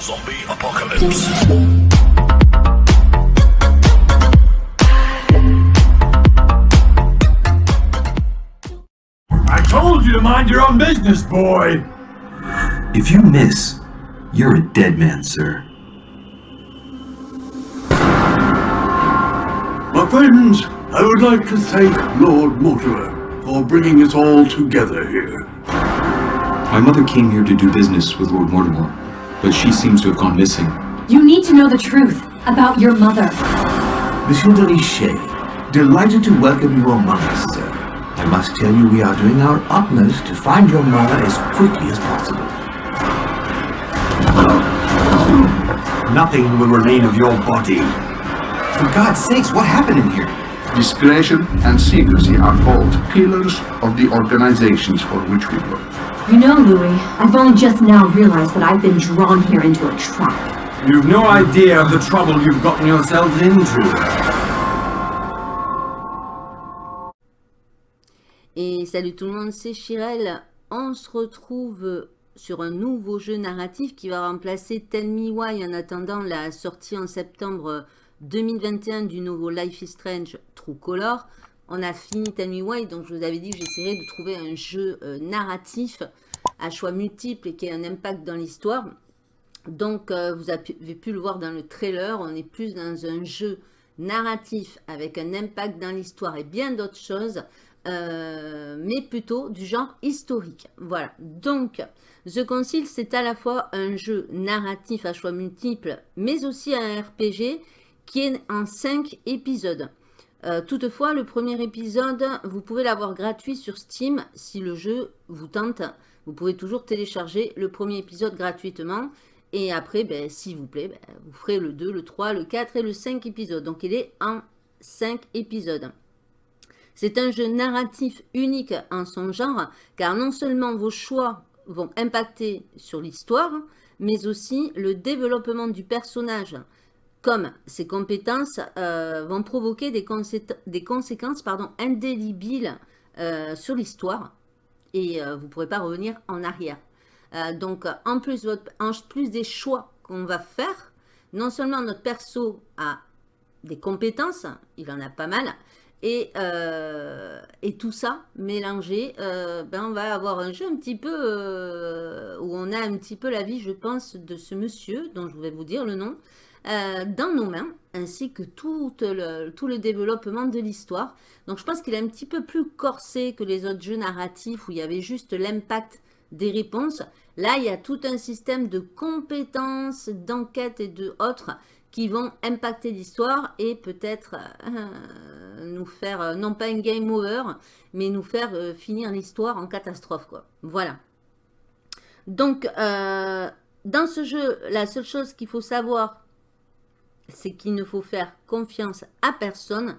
Zombie apocalypse. I told you to mind your own business, boy! If you miss, you're a dead man, sir. My friends, I would like to thank Lord Mortimer for bringing us all together here. My mother came here to do business with Lord Mortimer, but she seems to have gone missing. You need to know the truth about your mother. Monsieur de Richet, delighted to welcome you among us, sir. I must tell you we are doing our utmost to find your mother as quickly as possible. Nothing will remain of your body. For God's sakes, what happened in here? Discretion and secrecy are both pillars of the organizations for which we work. You know, Louis, I've only just now realized that I've been drawn here into a trap. You've no idea of the trouble you've gotten yourselves into. Et salut tout le monde, c'est Chirel. On se retrouve sur un nouveau jeu narratif qui va remplacer Tell Me Why en attendant la sortie en septembre 2021 du nouveau Life is Strange True Color. On a fini Tell Me donc je vous avais dit que j'essaierais de trouver un jeu euh, narratif à choix multiples et qui ait un impact dans l'histoire. Donc euh, vous avez pu le voir dans le trailer, on est plus dans un jeu narratif avec un impact dans l'histoire et bien d'autres choses. Euh, mais plutôt du genre historique. Voilà, donc The Concile, c'est à la fois un jeu narratif à choix multiples, mais aussi un RPG qui est en 5 épisodes. Euh, toutefois, le premier épisode, vous pouvez l'avoir gratuit sur Steam si le jeu vous tente. Vous pouvez toujours télécharger le premier épisode gratuitement. Et après, ben, s'il vous plaît, ben, vous ferez le 2, le 3, le 4 et le 5 épisodes. Donc, il est en 5 épisodes. C'est un jeu narratif unique en son genre, car non seulement vos choix vont impacter sur l'histoire, mais aussi le développement du personnage, comme ses compétences euh, vont provoquer des, conséquences pardon, indélébiles euh, sur l'histoire, et euh, vous ne pourrez pas revenir en arrière. donc, en plus, des choix qu'on va faire, non seulement notre perso a des compétences, il en a pas mal, et, tout ça mélangé, ben on va avoir un jeu un petit peu où on a un petit peu la vie, je pense, de ce monsieur, dont je vais vous dire le nom, dans nos mains, ainsi que tout le, tout le développement de l'histoire. Donc je pense qu'il est un petit peu plus corsé que les autres jeux narratifs où il y avait juste l'impact des réponses. Là, il y a tout un système de compétences, d'enquête et de autres qui vont impacter l'histoire et peut-être euh, nous faire, euh, non pas un game over, mais nous faire euh, finir l'histoire en catastrophe. quoi. Voilà. Donc, dans ce jeu, la seule chose qu'il faut savoir, c'est qu'il ne faut faire confiance à personne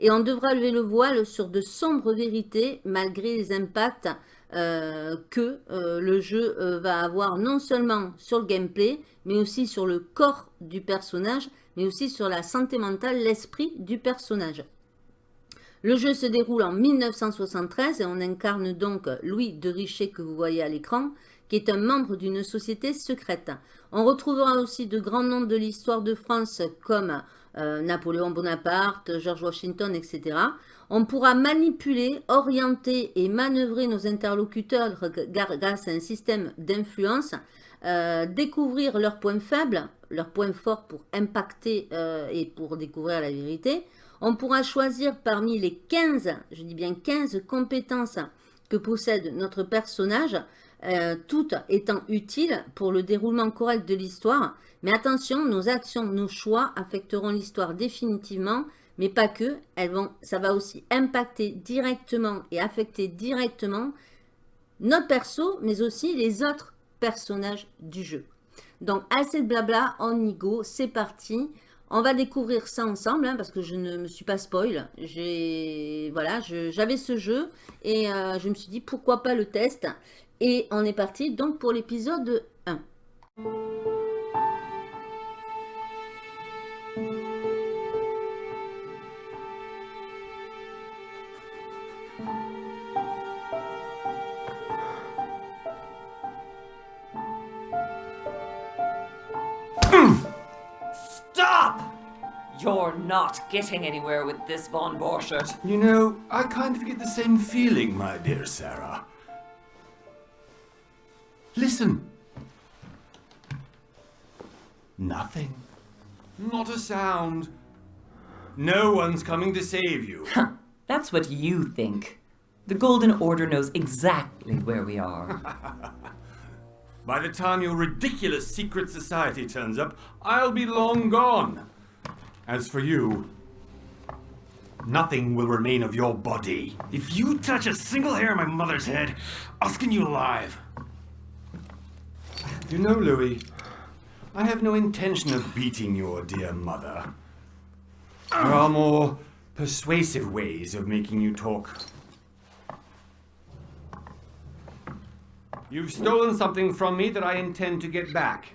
et on devra lever le voile sur de sombres vérités malgré les impacts euh, que euh, le jeu euh, va avoir non seulement sur le gameplay, mais aussi sur le corps du personnage, mais aussi sur la santé mentale, l'esprit du personnage. Le jeu se déroule en 1973 et on incarne donc Louis de Richet que vous voyez à l'écran, qui est un membre d'une société secrète. On retrouvera aussi de grands noms de l'histoire de France comme Napoléon Bonaparte, George Washington, etc. On pourra manipuler, orienter et manœuvrer nos interlocuteurs grâce à un système d'influence, euh, découvrir leurs points faibles, leurs points forts pour impacter euh, et pour découvrir la vérité. On pourra choisir parmi les 15, je dis bien 15 compétences que possède notre personnage, euh, toutes étant utiles pour le déroulement correct de l'histoire. Mais attention, nos actions, nos choix affecteront l'histoire définitivement mais pas que, elles vont, ça va aussi impacter directement et affecter directement notre perso, mais aussi les autres personnages du jeu. Donc, assez de blabla, on y go, c'est parti. On va découvrir ça ensemble, hein, parce que je ne me suis pas spoil. Voilà, j'avais ce jeu, et euh, je me suis dit, pourquoi pas le test Et on est parti donc pour l'épisode 1. Stop! You're not getting anywhere with this Von Borchert. You know, I kind of get the same feeling, my dear Sarah. Listen. Nothing. Not a sound. No one's coming to save you. That's what you think. The Golden Order knows exactly where we are. By the time your ridiculous secret society turns up, I'll be long gone. As for you, nothing will remain of your body. If you touch a single hair on my mother's head, I'll skin you alive. You know, Louis, I have no intention of beating your dear mother. There are more persuasive ways of making you talk. You've stolen something from me that I intend to get back.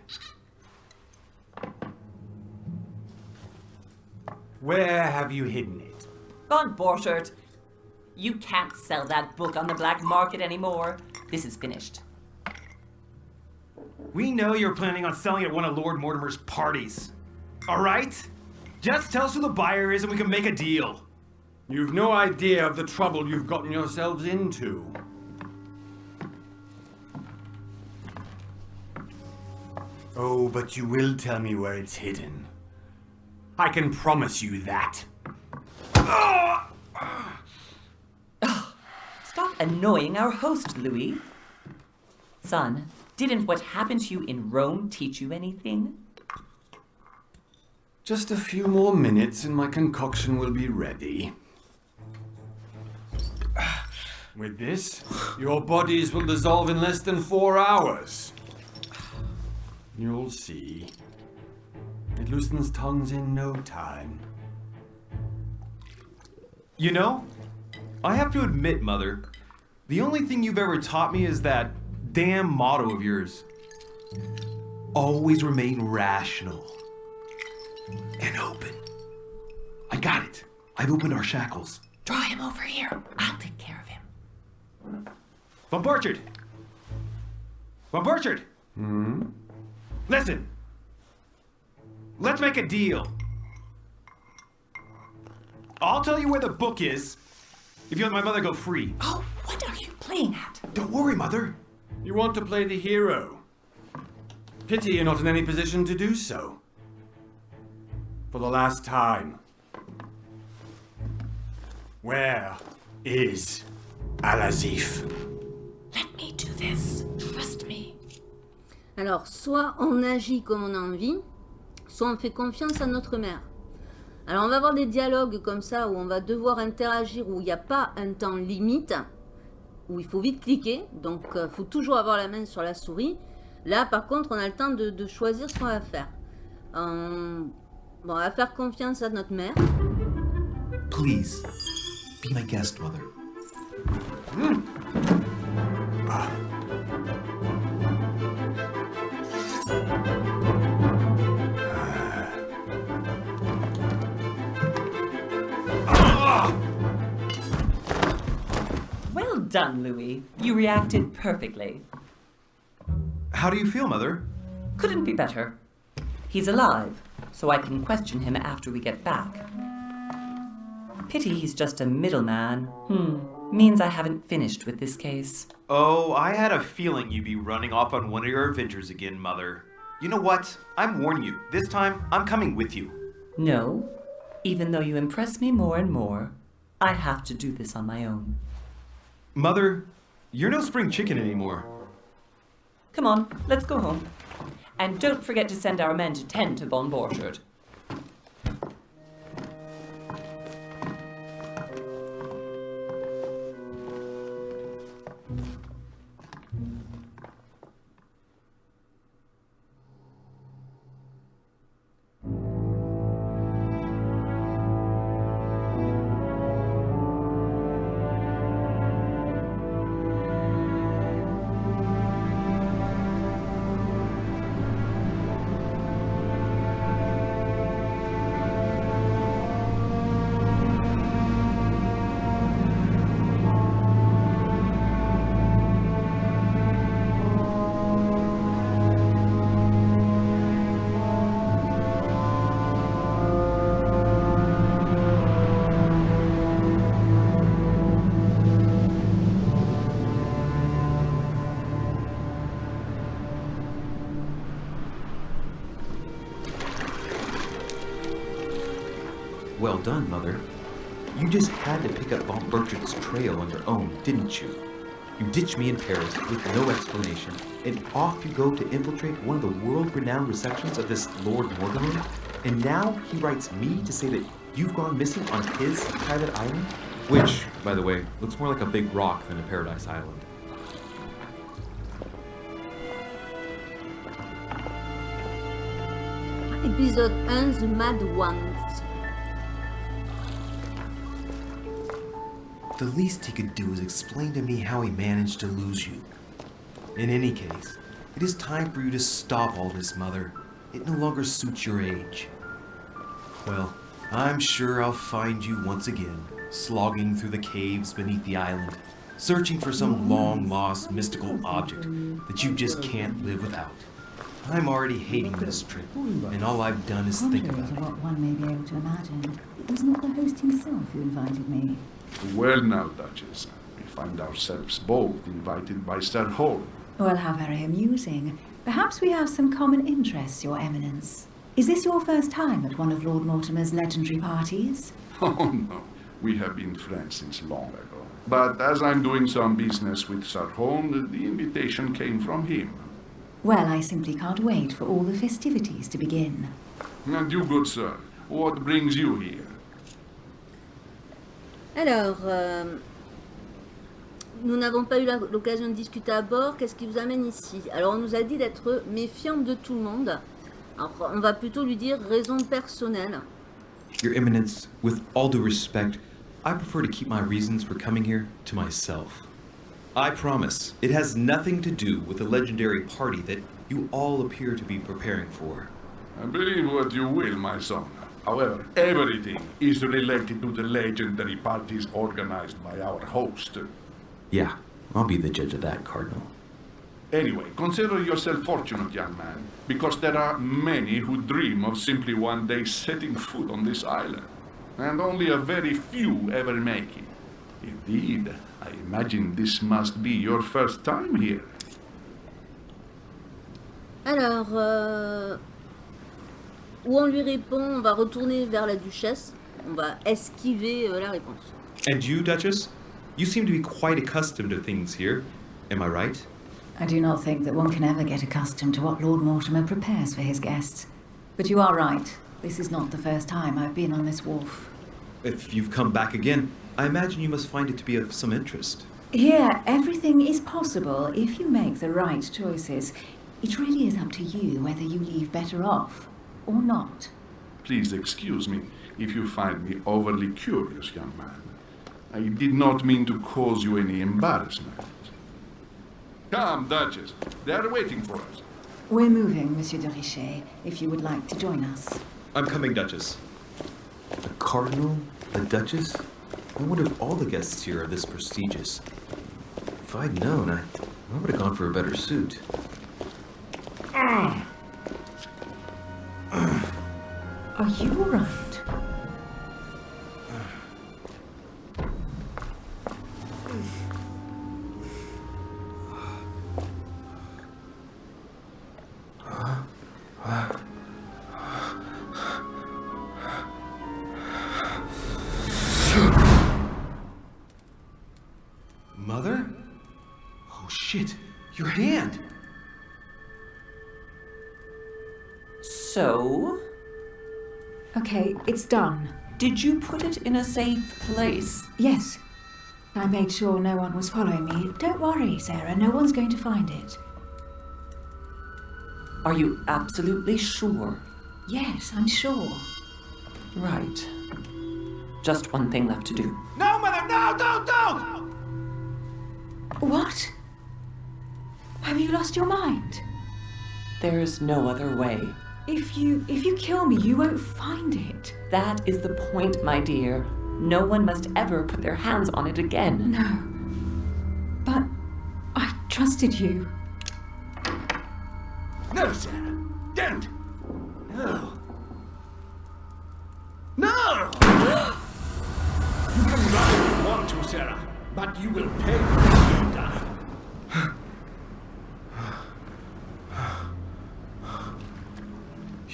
Where have you hidden it? Von Borchert, you can't sell that book on the black market anymore. This is finished. We know you're planning on selling at one of Lord Mortimer's parties. Alright? Just tell us who the buyer is and we can make a deal. You've no idea of the trouble you've gotten yourselves into. Oh, but you will tell me where it's hidden. I can promise you that. Stop annoying our host, Louis. Son, didn't what happened to you in Rome teach you anything? Just a few more minutes and my concoction will be ready. With this, your bodies will dissolve in less than four hours. You'll see. It loosens tongues in no time. You know, I have to admit, Mother, the only thing you've ever taught me is that damn motto of yours. Always remain rational. And open. I got it. I've opened our shackles. Draw him over here. I'll take care of him. Von Burchard! Von Burchard! Hmm? Listen! Let's make a deal. I'll tell you where the book is if you let my mother go free. Oh, what are you playing at? Don't worry, Mother. You want to play the hero. Pity you're not in any position to do so. For the last time. Where is Al-Azif? Let me do this. Trust me. Alors, soit on agit comme on a envie, soit on fait confiance à notre mère. Alors, on va avoir des dialogues comme ça où on va devoir interagir, où il n'y a pas un temps limite, où il faut vite cliquer. Donc, il faut toujours avoir la main sur la souris. Là, par contre, on a le temps de, de choisir ce qu'on va faire. Euh, bon, on va faire confiance à notre mère. Please, be my guest, Mother. Well done, Louis. You reacted perfectly. How do you feel, Mother? Couldn't be better. He's alive, so I can question him after we get back. Pity he's just a middleman. Hmm. Means I haven't finished with this case. Oh, I had a feeling you'd be running off on one of your adventures again, Mother. You know what? I'm warning you. This time, I'm coming with you. No. Even though you impress me more and more, I have to do this on my own. Mother, you're no spring chicken anymore. Come on, let's go home. And don't forget to send our men to tend to Von Borchert. Well done, Mother. You just had to pick up Von Bertrick's trail on your own, didn't you? You ditched me in Paris with no explanation, and off you go to infiltrate one of the world-renowned receptions of this Lord Mortimer? And now he writes me to say that you've gone missing on his private island? Which, by the way, looks more like a big rock than a paradise island. Épisode 1, The Mad Ones. The least he could do is explain to me how he managed to lose you. In any case, it is time for you to stop all this, Mother. It no longer suits your age. Well, I'm sure I'll find you once again, slogging through the caves beneath the island, searching for some long-lost mystical object that you just can't live without. I'm already hating this trip, and all I've done is think about it. what one may be able to imagine, it was not the host himself who invited me. Well now, Duchess, we find ourselves both invited by Sir Holm. Well, how very amusing. Perhaps we have some common interests, Your Eminence. Is this your first time at one of Lord Mortimer's legendary parties? Oh no, we have been friends since long ago. But as I'm doing some business with Sir Holm, the, the invitation came from him. Well, I simply can't wait for all the festivities to begin. And you, good sir, what brings you here? Alors, euh, nous n'avons pas eu l'occasion de discuter à bord. Qu'est-ce qui vous amène ici? Alors, on nous a dit d'être méfiant de tout le monde. Alors, on va plutôt lui dire raison personnelle. Your Eminence, with all due respect, I prefer to keep my reasons for coming here to myself. I promise, it has nothing to do with the legendary party that you all appear to be preparing for. I believe what you will, my son. However, everything is related to the legendary parties organized by our host. Yeah, I'll be the judge of that, Cardinal. Anyway, consider yourself fortunate, young man, because there are many who dream of simply one day setting foot on this island, and only a very few ever make it. Indeed, I imagine this must be your first time here. Alors, euh, où on lui répond, on va retourner vers la duchesse. On va esquiver euh, la réponse. And you, Duchess? You seem to be quite accustomed to things here. Am I right? I do not think that one can ever get accustomed to what Lord Mortimer prepares for his guests. But you are right. This is not the first time I've been on this wharf. If you've come back again, I imagine you must find it to be of some interest. Here, everything is possible if you make the right choices. It really is up to you whether you leave better off or not. Please excuse me if you find me overly curious, young man. I did not mean to cause you any embarrassment. Come, Duchess. They are waiting for us. We're moving, Monsieur de Richet, if you would like to join us. I'm coming, Duchess. The cardinal? The duchess? I wonder if all the guests here are this prestigious. If I'd known, I, I would have gone for a better suit. Ah, Are you all done. did you put it in a safe place? Yes. I made sure no one was following me. Don't worry, Sarah, no one's going to find it. Are you absolutely sure? Yes, I'm sure. Right. Just one thing left to do. No, Mother, no, don't, don't! What? Have you lost your mind? There's no other way. If you if you kill me, you won't find it. That is the point, my dear. No one must ever put their hands on it again. No. But I trusted you. No, Sarah. Don't. No. No! you can run if you want to, Sarah, but you will pay when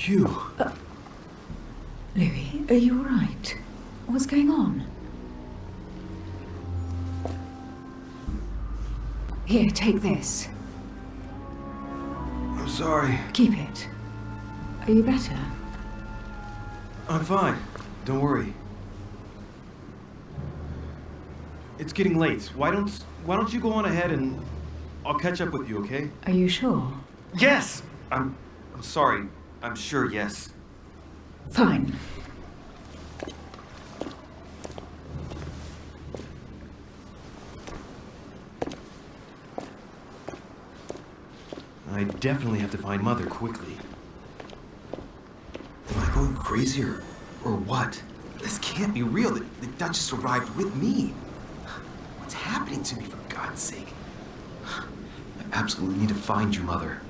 you. Hugh. Louis, Are you alright? What's going on? Here, take this. I'm sorry. Keep it. Are you better? I'm fine. Don't worry. It's getting late. Why don't why don't you go on ahead and I'll catch up with you, okay? Are you sure? Yes. I'm I'm sorry. I'm sure yes. Fine. I definitely have to find Mother quickly. Am I going crazy or, or what? This can't be real. The, the Duchess arrived with me. What's happening to me, for God's sake? I absolutely need to find you, Mother.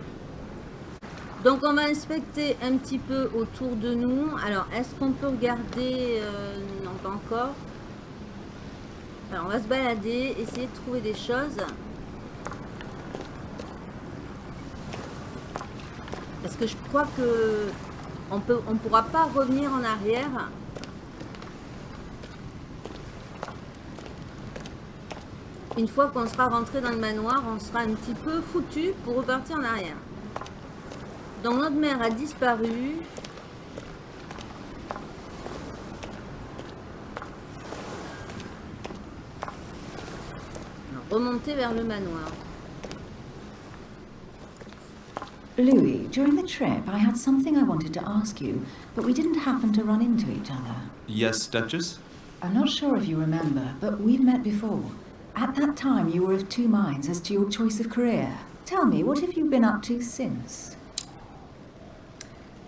Donc on va inspecter un petit peu autour de nous. Alors est-ce qu'on peut regarder euh, Non pas encore. Alors on va se balader, essayer de trouver des choses. Parce que je crois que on on pourra pas revenir en arrière. Une fois qu'on sera rentré dans le manoir, on sera un petit peu foutu pour repartir en arrière. Donc notre mère a disparu. Remonter vers le manoir. Louis, during the trip, I had something I wanted to ask you, but we didn't happen to run into each other. Yes, Duchess? I'm not sure if you remember, but we've met before. At that time, you were of two minds as to your choice of career. Tell me, what have you been up to since?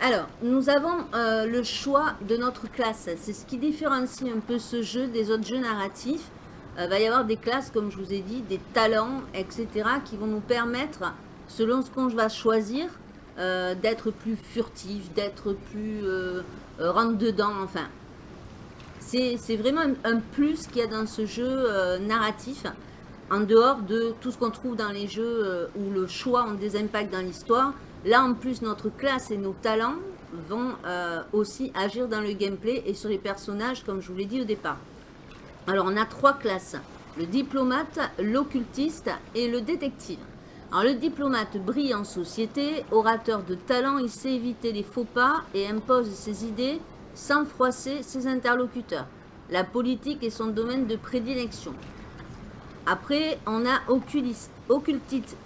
Alors, nous avons euh, le choix de notre classe. C'est ce qui différencie un peu ce jeu des autres jeux narratifs. Il va y avoir des classes, comme je vous ai dit, des talents, etc., qui vont nous permettre, selon ce qu'on va choisir, euh, d'être plus furtif, d'être plus euh, euh, rentre-dedans, enfin. C'est vraiment un, un plus qu'il y a dans ce jeu euh, narratif, en dehors de tout ce qu'on trouve dans les jeux euh, où le choix ont des impacts dans l'histoire. Là, en plus, notre classe et nos talents vont euh, aussi agir dans le gameplay et sur les personnages, comme je vous l'ai dit au départ. Alors, on a trois classes. Le diplomate, l'occultiste et le détective. Alors, le diplomate brille en société, orateur de talent, il sait éviter les faux pas et impose ses idées sans froisser ses interlocuteurs. La politique est son domaine de prédilection. Après, on a oculiste, occultiste,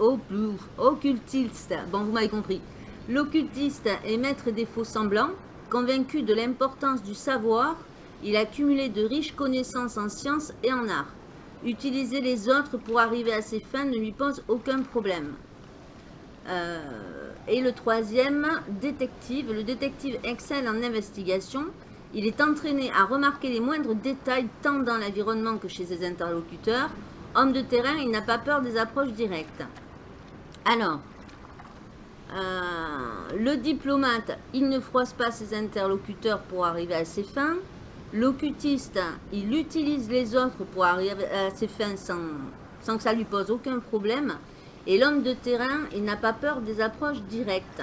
occultiste, bon vous m'avez compris. L'occultiste est maître des faux semblants, convaincu de l'importance du savoir, il a cumulé de riches connaissances en sciences et en art. Utiliser les autres pour arriver à ses fins ne lui pose aucun problème. Euh, et le troisième, détective. Le détective excelle en investigation. Il est entraîné à remarquer les moindres détails tant dans l'environnement que chez ses interlocuteurs. Homme de terrain, il n'a pas peur des approches directes. Alors, euh, le diplomate, il ne froisse pas ses interlocuteurs pour arriver à ses fins. L'occultiste, il utilise les autres pour arriver à ses fins sans, que ça lui pose aucun problème. Et l'homme de terrain, il n'a pas peur des approches directes.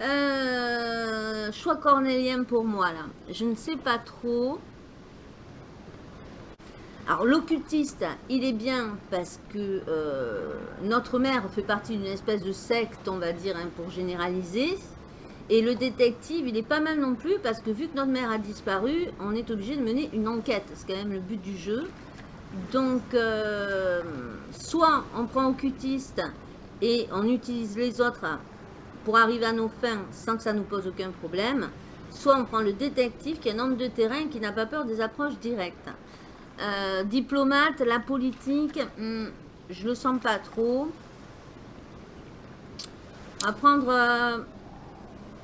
Euh, choix cornélien pour moi là. Je ne sais pas trop. Alors l'occultiste, il est bien parce que euh, notre mère fait partie d'une espèce de secte, on va dire, hein, pour généraliser. Et le détective, il est pas mal non plus parce que vu que notre mère a disparu, on est obligé de mener une enquête. C'est quand même le but du jeu. Donc, euh, soit on prend occultiste et on utilise les autres pour arriver à nos fins sans que ça nous pose aucun problème. Soit on prend le détective qui est un homme de terrain qui n'a pas peur des approches directes. Euh, diplomate, la politique, hmm, je le sens pas trop. On va prendre... euh,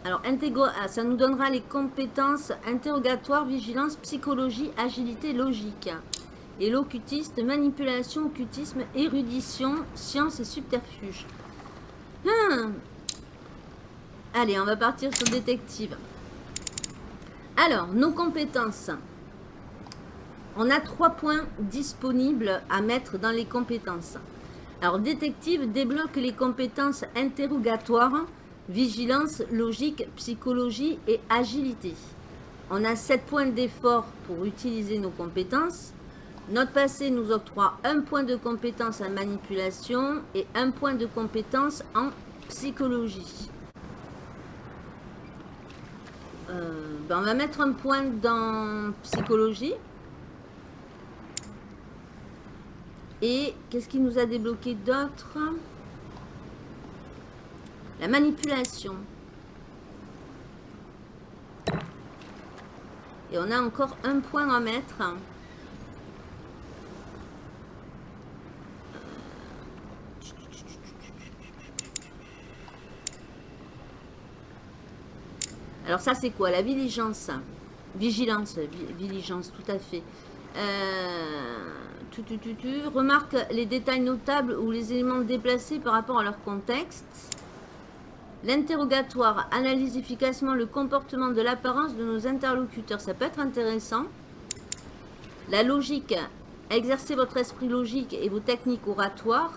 alors, ah, ça nous donnera les compétences interrogatoire, vigilance, psychologie, agilité, logique. Et l'occultiste, manipulation, occultisme, érudition, science et subterfuge. Hmm. Allez, on va partir sur détective. Alors, nos compétences. On a trois points disponibles à mettre dans les compétences. Alors, détective débloque les compétences interrogatoires, vigilance, logique, psychologie et agilité. On a 7 points d'effort pour utiliser nos compétences. Notre passé nous octroie un point de compétence en manipulation et un point de compétence en psychologie. Euh, ben, on va mettre un point dans psychologie. Et qu'est-ce qui nous a débloqué d'autre? La manipulation. Et on a encore un point à mettre. Alors ça c'est quoi? La vigilance. Vigilance, vigilance, tout à fait. Euh, tu. Remarque les détails notables ou les éléments déplacés par rapport à leur contexte. L'interrogatoire analyse efficacement le comportement de l'apparence de nos interlocuteurs. Ça peut être intéressant. La logique, exercer votre esprit logique et vos techniques oratoires.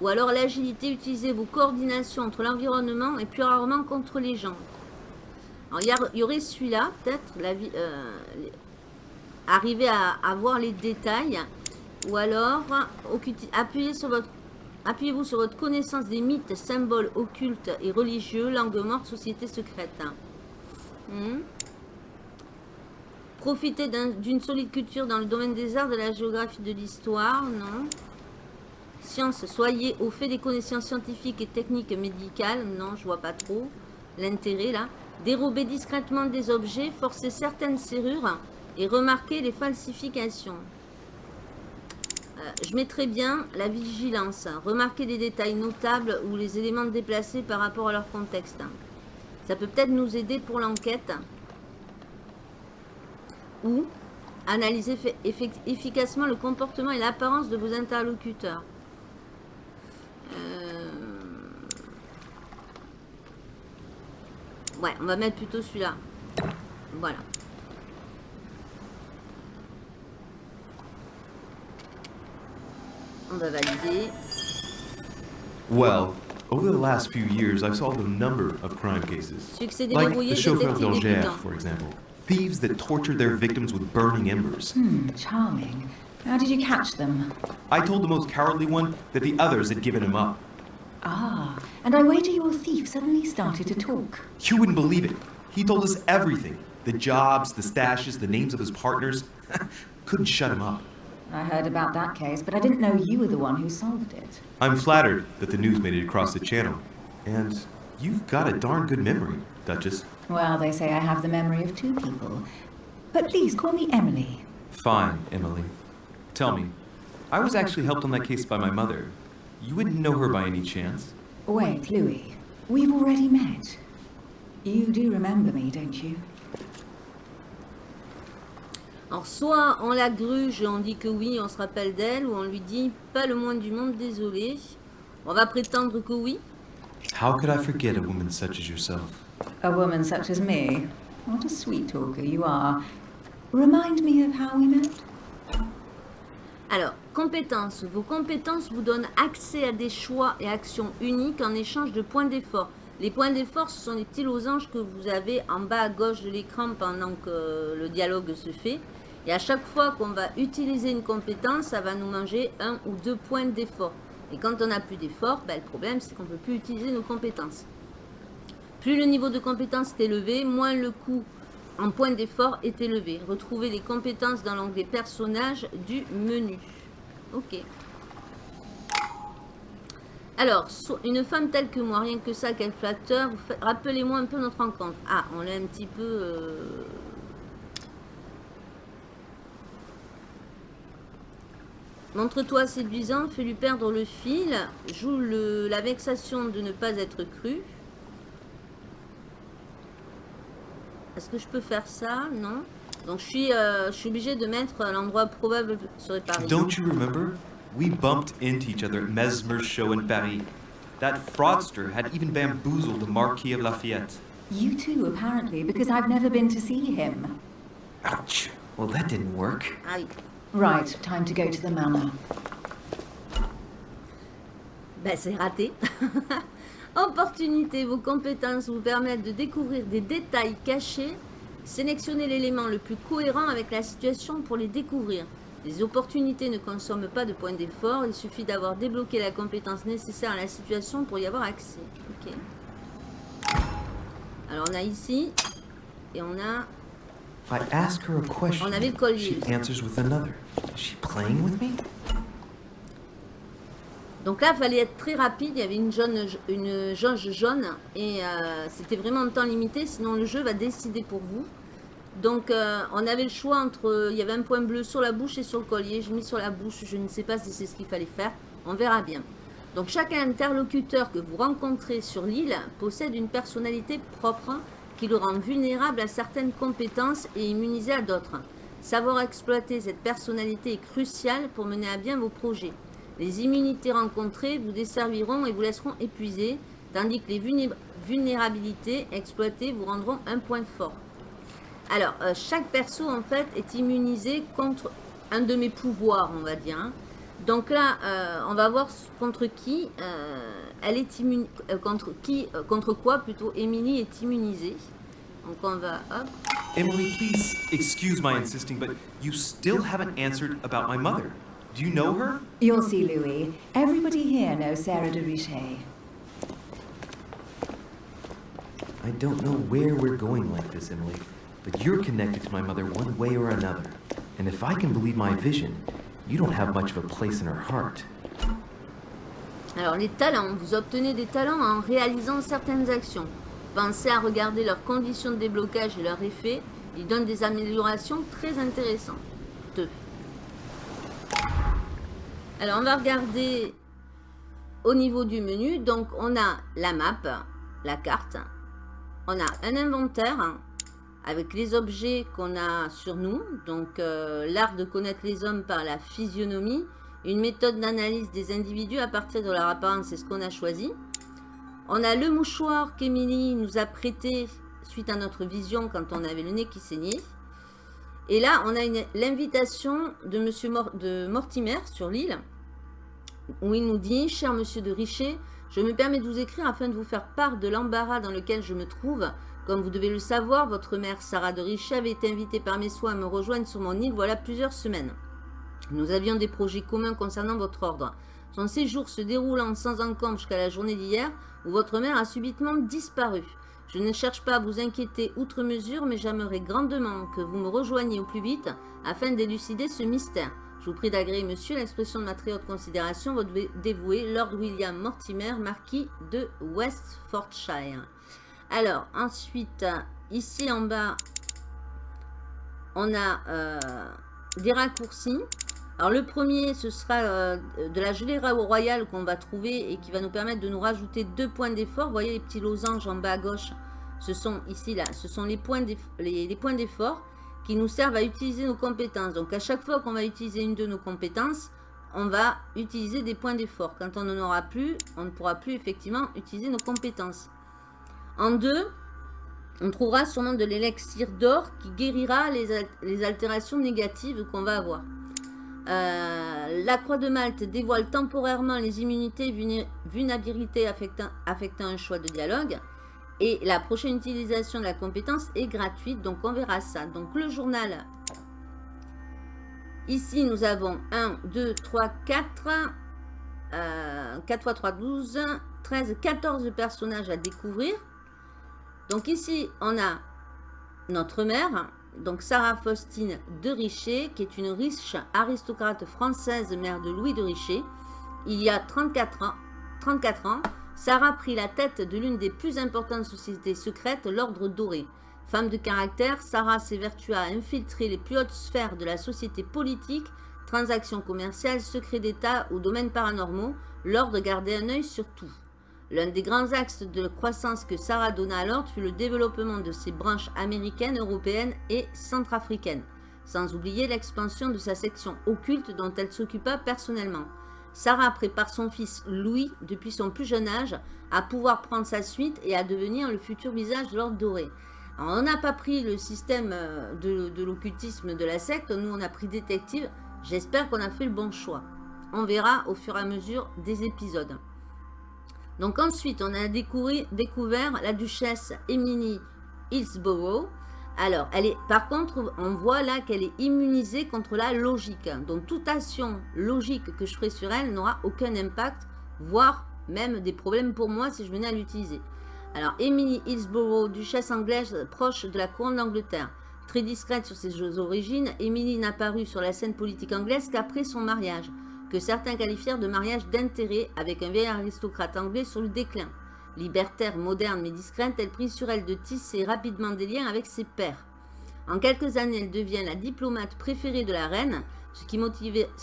Ou alors l'agilité, utiliser vos coordinations entre l'environnement et plus rarement contre les gens. Alors, il y, aurait celui-là, peut-être, euh, arriver à, voir les détails. Ou alors, Appuyez-vous sur votre connaissance des mythes, symboles occultes et religieux, langue morte, société secrète. Hmm. Profitez d'une solide culture dans le domaine des arts, de la géographie, de l'histoire, non. Science, soyez au fait des connaissances scientifiques et techniques médicales, non, je vois pas trop l'intérêt là. Dérober discrètement des objets, forcer certaines serrures et remarquer les falsifications. Euh, je mettrai bien la vigilance. Remarquer des détails notables ou les éléments déplacés par rapport à leur contexte. Ça peut peut-être nous aider pour l'enquête. Ou analyser efficacement le comportement et l'apparence de vos interlocuteurs. Euh, ouais, on va mettre plutôt celui-là. Voilà. On va valider. Well, over the last few years, I've solved a number of crime cases. Like the chauffeur d'Angers, for example. Thieves that tortured their victims with burning embers. Hmm, charming. How did you catch them? I told the most cowardly one that the others had given him up. Ah, and I wager your thief suddenly started to talk. You wouldn't believe it. He told us everything. The jobs, the stashes, the names of his partners. Couldn't shut him up. I heard about that case, but I didn't know you were the one who solved it. I'm flattered that the news made it across the channel. And you've got a darn good memory, Duchess. Well, they say I have the memory of two people. But please call me Emily. Fine, Emily. Tell me, I was actually helped on that case by my mother. You wouldn't know her by any chance? Wait, Louis. We've already met. You do remember me, don't you? Alors, soit on la gruge et on dit que oui, on se rappelle d'elle, ou on lui dit pas le moins du monde, désolé. On va prétendre que oui. How could I forget a woman such as yourself? A woman such as me? What a sweet talker you are. Remind me of how we met. Alors, compétences. Vos compétences vous donnent accès à des choix et actions uniques en échange de points d'effort. Les points d'effort, ce sont les petits losanges que vous avez en bas à gauche de l'écran pendant que le dialogue se fait. Et à chaque fois qu'on va utiliser une compétence, ça va nous manger un ou deux points d'effort. Et quand on n'a plus d'effort, ben, le problème c'est qu'on ne peut plus utiliser nos compétences. Plus le niveau de compétence est élevé, moins le coût en points d'effort est élevé. Retrouvez les compétences dans l'onglet personnages du menu. Ok. Alors, une femme telle que moi, rien que ça, quel flatteur. Rappelez-moi un peu notre rencontre. Ah, on l'a un petit peu... Euh, Montre-toi séduisant, fais-lui perdre le fil, joue le, la vexation de ne pas être cru. Est-ce que je peux faire ça? Non. Donc je suis, euh, je suis obligé de mettre l'endroit probable serait Paris. Don't you remember? We bumped into each other at Mesmer's show in Paris. That fraudster had even bamboozled the Marquis of Lafayette. You too, apparently, because I've never been to see him. Ouch. Well, that didn't work. Aïe. Right, time to go to the manor. Ben, c'est raté. On opportunités, vos compétences vous permettent de découvrir des détails cachés. Sélectionnez l'élément le plus cohérent avec la situation pour les découvrir. Les opportunités ne consomment pas de points d'effort, il suffit d'avoir débloqué la compétence nécessaire à la situation pour y avoir accès. Ok. Alors on a ici, et on a... I ask her a question, On avait le collier. she answers with another. Is she playing with me? Donc là, il fallait être très rapide. Il y avait une, jaune, une jauge jaune et euh, c'était vraiment en temps limité. Sinon, le jeu va décider pour vous. Donc, euh, on avait le choix entre... Il y avait un point bleu sur la bouche et sur le collier. J'ai mis sur la bouche. Je ne sais pas si c'est ce qu'il fallait faire. On verra bien. Donc, chaque interlocuteur que vous rencontrez sur l'île possède une personnalité propre qui le rend vulnérable à certaines compétences et immunisé à d'autres. Savoir exploiter cette personnalité est crucial pour mener à bien vos projets. Les immunités rencontrées vous desserviront et vous laisseront épuisé, tandis que les vulné- vulnérabilités exploitées vous rendront un point fort. Alors, euh, chaque perso, en fait, est immunisé contre un de mes pouvoirs, on va dire. hein. Donc là, euh, on va voir contre qui euh, elle est immune, euh, contre qui, euh, contre quoi plutôt Emily est immunisée. Donc on va, hop, Emily, please excuse my insisting, but you still haven't answered about my mother. Do you know her? You'll see, Louis. Everybody here knows Sarah de Richet. I don't know where we're going like this, Emily, but you're connected to my mother one way or another. And if I can believe my vision, you don't have much of a place in her heart. Alors les talents, vous obtenez des talents en réalisant certaines actions. Pensez à regarder leurs conditions de déblocage et leurs effets. Ils donnent des améliorations très intéressantes. Alors on va regarder au niveau du menu. Donc on a la map, la carte. On a un inventaire avec les objets qu'on a sur nous. Donc euh, l'art de connaître les hommes par la physionomie. Une méthode d'analyse des individus à partir de leur apparence, c'est ce qu'on a choisi. On a le mouchoir qu'Emilie nous a prêté suite à notre vision quand on avait le nez qui saignait. Et là, on a l'invitation de Monsieur de Mortimer sur l'île, où il nous dit « Cher Monsieur de Richer, je me permets de vous écrire afin de vous faire part de l'embarras dans lequel je me trouve. Comme vous devez le savoir, votre mère Sarah de Richer avait été invitée par mes soins à me rejoindre sur mon île voilà plusieurs semaines. Nous avions des projets communs concernant votre ordre. Son séjour se déroulant sans encombre jusqu'à la journée d'hier, où votre mère a subitement disparu. Je ne cherche pas à vous inquiéter outre mesure, mais j'aimerais grandement que vous me rejoigniez au plus vite afin d'élucider ce mystère. Je vous prie d'agréer, monsieur, l'expression de ma très haute considération, votre dévoué, Lord William Mortimer, marquis de Westfordshire. Alors, ensuite, ici en bas, on a euh, des raccourcis. Alors le premier, ce sera euh, de la gelée royale qu'on va trouver et qui va nous permettre de nous rajouter deux points d'effort. Vous voyez les petits losanges en bas à gauche Ce sont ici, là, ce sont les points d'effort qui nous servent à utiliser nos compétences. Donc à chaque fois qu'on va utiliser une de nos compétences, on va utiliser des points d'effort. Quand on n'en aura plus, on ne pourra plus effectivement utiliser nos compétences. En deux, on trouvera sûrement de l'élixir d'or qui guérira les altérations négatives qu'on va avoir. Euh, la croix de Malte dévoile temporairement les immunités et affectant, un choix de dialogue. Et la prochaine utilisation de la compétence est gratuite, donc on verra ça. Donc le journal, ici nous avons 1, 2, 3, 4, euh, 4 x 3, 12, 13, 14 personnages à découvrir. Donc ici, on a notre mère, donc Sarah Faustine de Richer, qui est une riche aristocrate française, mère de Louis de Richer. Il y a 34 ans, 34 ans Sarah prit la tête de l'une des plus importantes sociétés secrètes, l'Ordre Doré. Femme de caractère, Sarah s'évertua à infiltrer les plus hautes sphères de la société politique, transactions commerciales, secrets d'État ou domaines paranormaux. L'Ordre gardait un œil sur tout. L'un des grands axes de croissance que Sarah donna à l'ordre fut le développement de ses branches américaines, européennes et centrafricaines, sans oublier l'expansion de sa section occulte dont elle s'occupa personnellement. Sarah prépare son fils Louis, depuis son plus jeune âge, à pouvoir prendre sa suite et à devenir le futur visage de l'ordre doré. Alors, on n'a pas pris le système euh, de, de l'occultisme de la secte, nous on a pris détective. J'espère qu'on a fait le bon choix. On verra au fur et à mesure des épisodes. Donc ensuite, on a découvert, la duchesse Emily Hillsborough. Alors, elle est, par contre, on voit là qu'elle est immunisée contre la logique. Donc, toute action logique que je ferai sur elle n'aura aucun impact, voire même des problèmes pour moi si je venais à l'utiliser. Alors, Emily Hillsborough, duchesse anglaise proche de la couronne d'Angleterre. Très discrète sur ses origines, Emily n'a sur la scène politique anglaise qu'après son mariage que certains qualifièrent de mariage d'intérêt avec un vieil aristocrate anglais sur le déclin. Libertaire, moderne mais discrète, elle prit sur elle de tisser rapidement des liens avec ses pères. En quelques années, elle devient la diplomate préférée de la reine, ce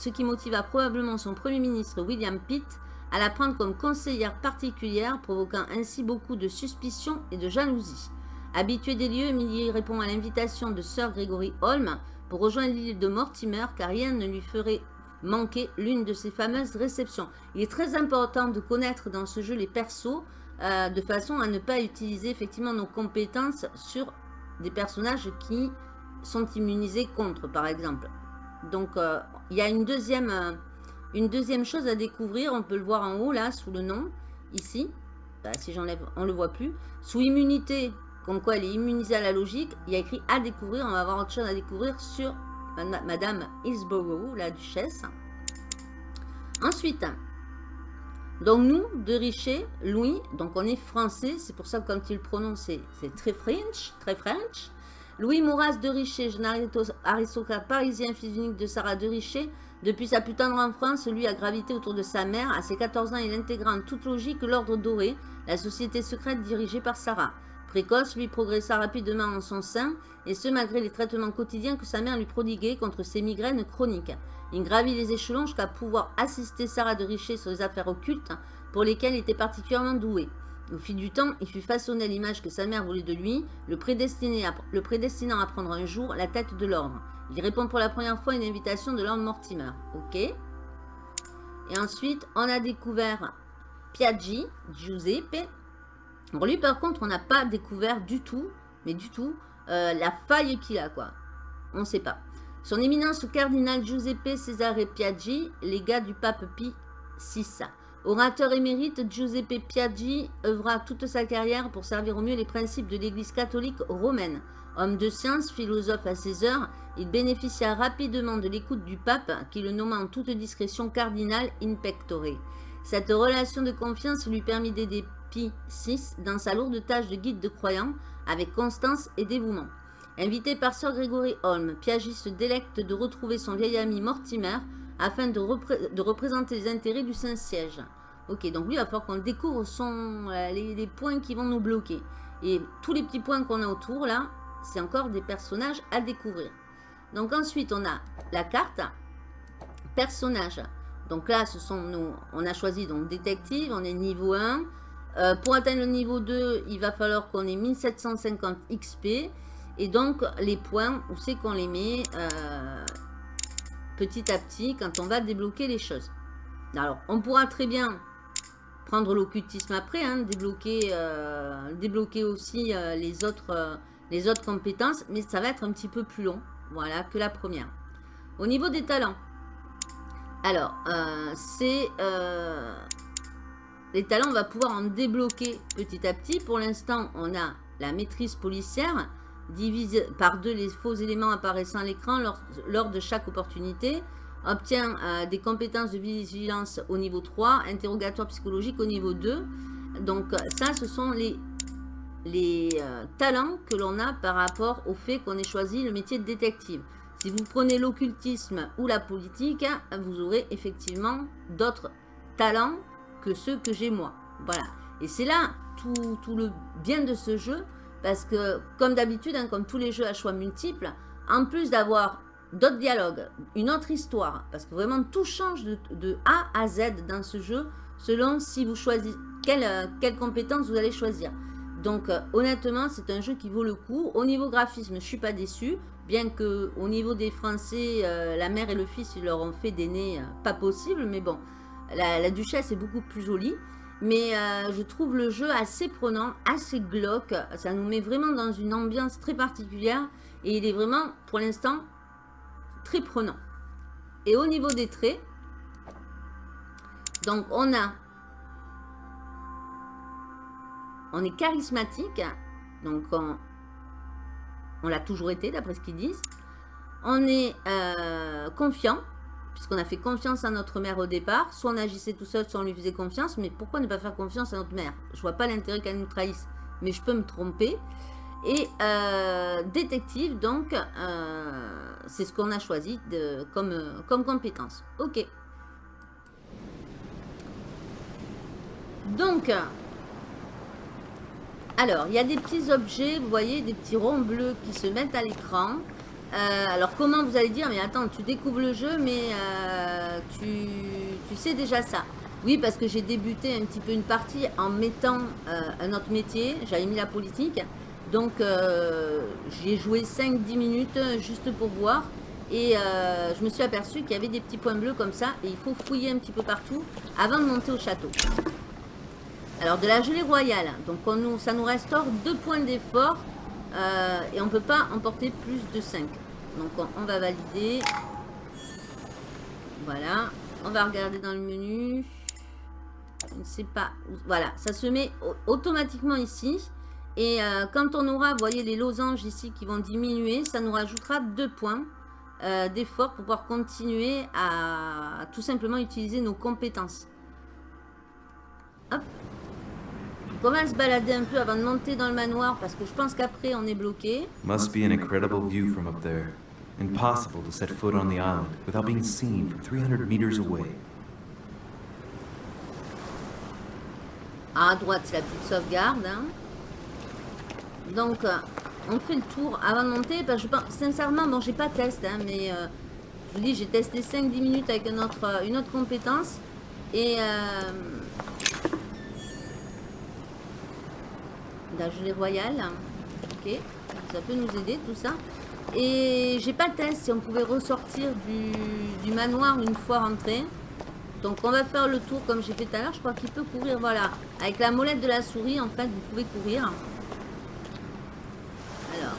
qui, motiva probablement son premier ministre William Pitt à la prendre comme conseillère particulière, provoquant ainsi beaucoup de suspicions et de jalousie. Habituée des lieux, Emily répond à l'invitation de Sir Gregory Holm pour rejoindre l'île de Mortimer car rien ne lui ferait manquer l'une de ces fameuses réceptions. Il est très important de connaître dans ce jeu les persos euh, de façon à ne pas utiliser effectivement nos compétences sur des personnages qui sont immunisés contre par exemple. Donc euh, il y a une deuxième, euh, une deuxième chose à découvrir, on peut le voir en haut là sous le nom, ici, bah, si j'enlève on le voit plus, sous immunité, comme quoi elle est immunisée à la logique, il y a écrit à découvrir, on va avoir autre chose à découvrir sur Madame Hillsborough, la duchesse. Ensuite, donc nous, de Richer, Louis, donc on est français, c'est pour ça que quand il prononce, c'est très French, très French. Louis Mouras de Richer, jeune aristocrate parisien, fils unique de Sarah de Richer, depuis sa plus tendre enfance, lui a gravité autour de sa mère. À ses 14 ans, il intégra en toute logique l'Ordre Doré, la société secrète dirigée par Sarah. Précoce, lui progressa rapidement en son sein, et ce malgré les traitements quotidiens que sa mère lui prodiguait contre ses migraines chroniques. Il gravit les échelons jusqu'à pouvoir assister Sarah de Richer sur les affaires occultes, pour lesquelles il était particulièrement doué. Au fil du temps, il fut façonné à l'image que sa mère voulait de lui, le, le prédestinant à prendre un jour la tête de l'ordre. Il répond pour la première fois à une invitation de Lord Mortimer. Ok. Et ensuite, on a découvert Piaggi, Giuseppe, Lui, par contre, on n'a pas découvert du tout, mais du tout, euh, la faille qu'il a, quoi. On ne sait pas. Son éminence cardinal Giuseppe Cesare Piaggi, légat du pape Pie VI. Orateur émérite, Giuseppe Piaggi œuvra toute sa carrière pour servir au mieux les principes de l'Église catholique romaine. Homme de science, philosophe à ses heures, il bénéficia rapidement de l'écoute du pape qui le nomma en toute discrétion cardinal in pectore. Cette relation de confiance lui permit d'aider 6 dans sa lourde tâche de guide de croyants avec constance et dévouement. Invité par Sir Gregory Holm, Piaggi se délecte de retrouver son vieil ami Mortimer afin de, représenter les intérêts du Saint-Siège. Ok, donc lui, il va falloir qu'on découvre son, euh, les, points qui vont nous bloquer. Et tous les petits points qu'on a autour, là, c'est encore des personnages à découvrir. Donc ensuite, on a la carte. Personnages. Donc là, ce sont nos, on a choisi donc détective, on est niveau 1. Euh, pour atteindre le niveau 2, il va falloir qu'on ait 1750 XP. Et donc, les points, où c'est qu'on les met euh, petit à petit quand on va débloquer les choses. Alors, on pourra très bien prendre l'occultisme après, hein, débloquer, euh, débloquer aussi les, autres, les autres compétences, mais ça va être un petit peu plus long, voilà, que la première. Au niveau des talents, alors, c'est les talents, on va pouvoir en débloquer petit à petit. Pour l'instant, on a la maîtrise policière, divise par deux les faux éléments apparaissant à l'écran lors, de chaque opportunité. Obtient euh, des compétences de vigilance au niveau 3, interrogatoire psychologique au niveau 2. Donc ça, ce sont les, euh, talents que l'on a par rapport au fait qu'on ait choisi le métier de détective. Si vous prenez l'occultisme ou la politique, vous aurez effectivement d'autres talents que ceux que j'ai moi. Voilà. Et c'est là tout, tout, le bien de ce jeu, parce que comme d'habitude, hein, comme tous les jeux à choix multiples, en plus d'avoir d'autres dialogues, une autre histoire, parce que vraiment tout change de, A à Z dans ce jeu, selon si vous choisissez, quelle, euh, quelle compétence vous allez choisir. Donc euh, honnêtement, c'est un jeu qui vaut le coup. Au niveau graphisme, je suis pas déçu, bien que au niveau des Français, euh, la mère et le fils, ils leur ont fait des nez pas possible, mais bon, la, duchesse est beaucoup plus jolie. Mais euh, je trouve le jeu assez prenant, assez glauque. Ça nous met vraiment dans une ambiance très particulière. Et il est vraiment, pour l'instant, très prenant. Et au niveau des traits, donc on a on est charismatique, donc on, l'a toujours été d'après ce qu'ils disent. On est euh, confiant, puisqu'on a fait confiance à notre mère au départ. Soit on agissait tout seul, soit on lui faisait confiance. Mais pourquoi ne pas faire confiance à notre mère? Je vois pas l'intérêt qu'elle nous trahisse, mais je peux me tromper. Et euh, détective, donc, euh, c'est ce qu'on a choisi comme, euh, comme compétence. Ok. Donc, alors, il y a des petits objets, vous voyez, des petits ronds bleus qui se mettent à l'écran. Euh, alors, comment vous allez dire, mais attends, tu découvres le jeu, mais euh, tu, sais déjà ça. Oui, parce que j'ai débuté un petit peu une partie en mettant euh, un autre métier. J'avais mis la politique. Donc, j'ai joué 5-10 minutes juste pour voir. Et je me suis aperçu qu'il y avait des petits points bleus comme ça. Et il faut fouiller un petit peu partout avant de monter au château. Alors, de la gelée royale. Donc, ça nous restaure 2 points d'effort. et on ne peut pas emporter plus de 5. Donc, on, va valider. Voilà. On va regarder dans le menu. Je ne sais pas. Voilà, ça se met au- automatiquement ici. Et euh, quand on aura, vous voyez, les losanges ici qui vont diminuer, ça nous rajoutera deux points euh, d'effort pour pouvoir continuer à, tout simplement utiliser nos compétences. Hop. On va se balader un peu avant de monter dans le manoir parce que je pense qu'après on est bloqué. Must be an incredible view from up there. Impossible to set foot on the island without being seen from 300 meters away. À droite, c'est la petite sauvegarde. hein. Donc, euh, on fait le tour avant de monter. Parce que je pense, sincèrement, bon, j'ai pas test, hein, mais euh, je vous dis, j'ai testé 5-10 minutes avec une autre, euh, une autre compétence. Et. Euh, la gelée royale. Ok, ça peut nous aider tout ça. Et j'ai pas de test si on pouvait ressortir du, manoir une fois rentré. Donc on va faire le tour comme j'ai fait tout à l'heure. Je crois qu'il peut courir, voilà. Avec la molette de la souris, en fait, vous pouvez courir. Alors.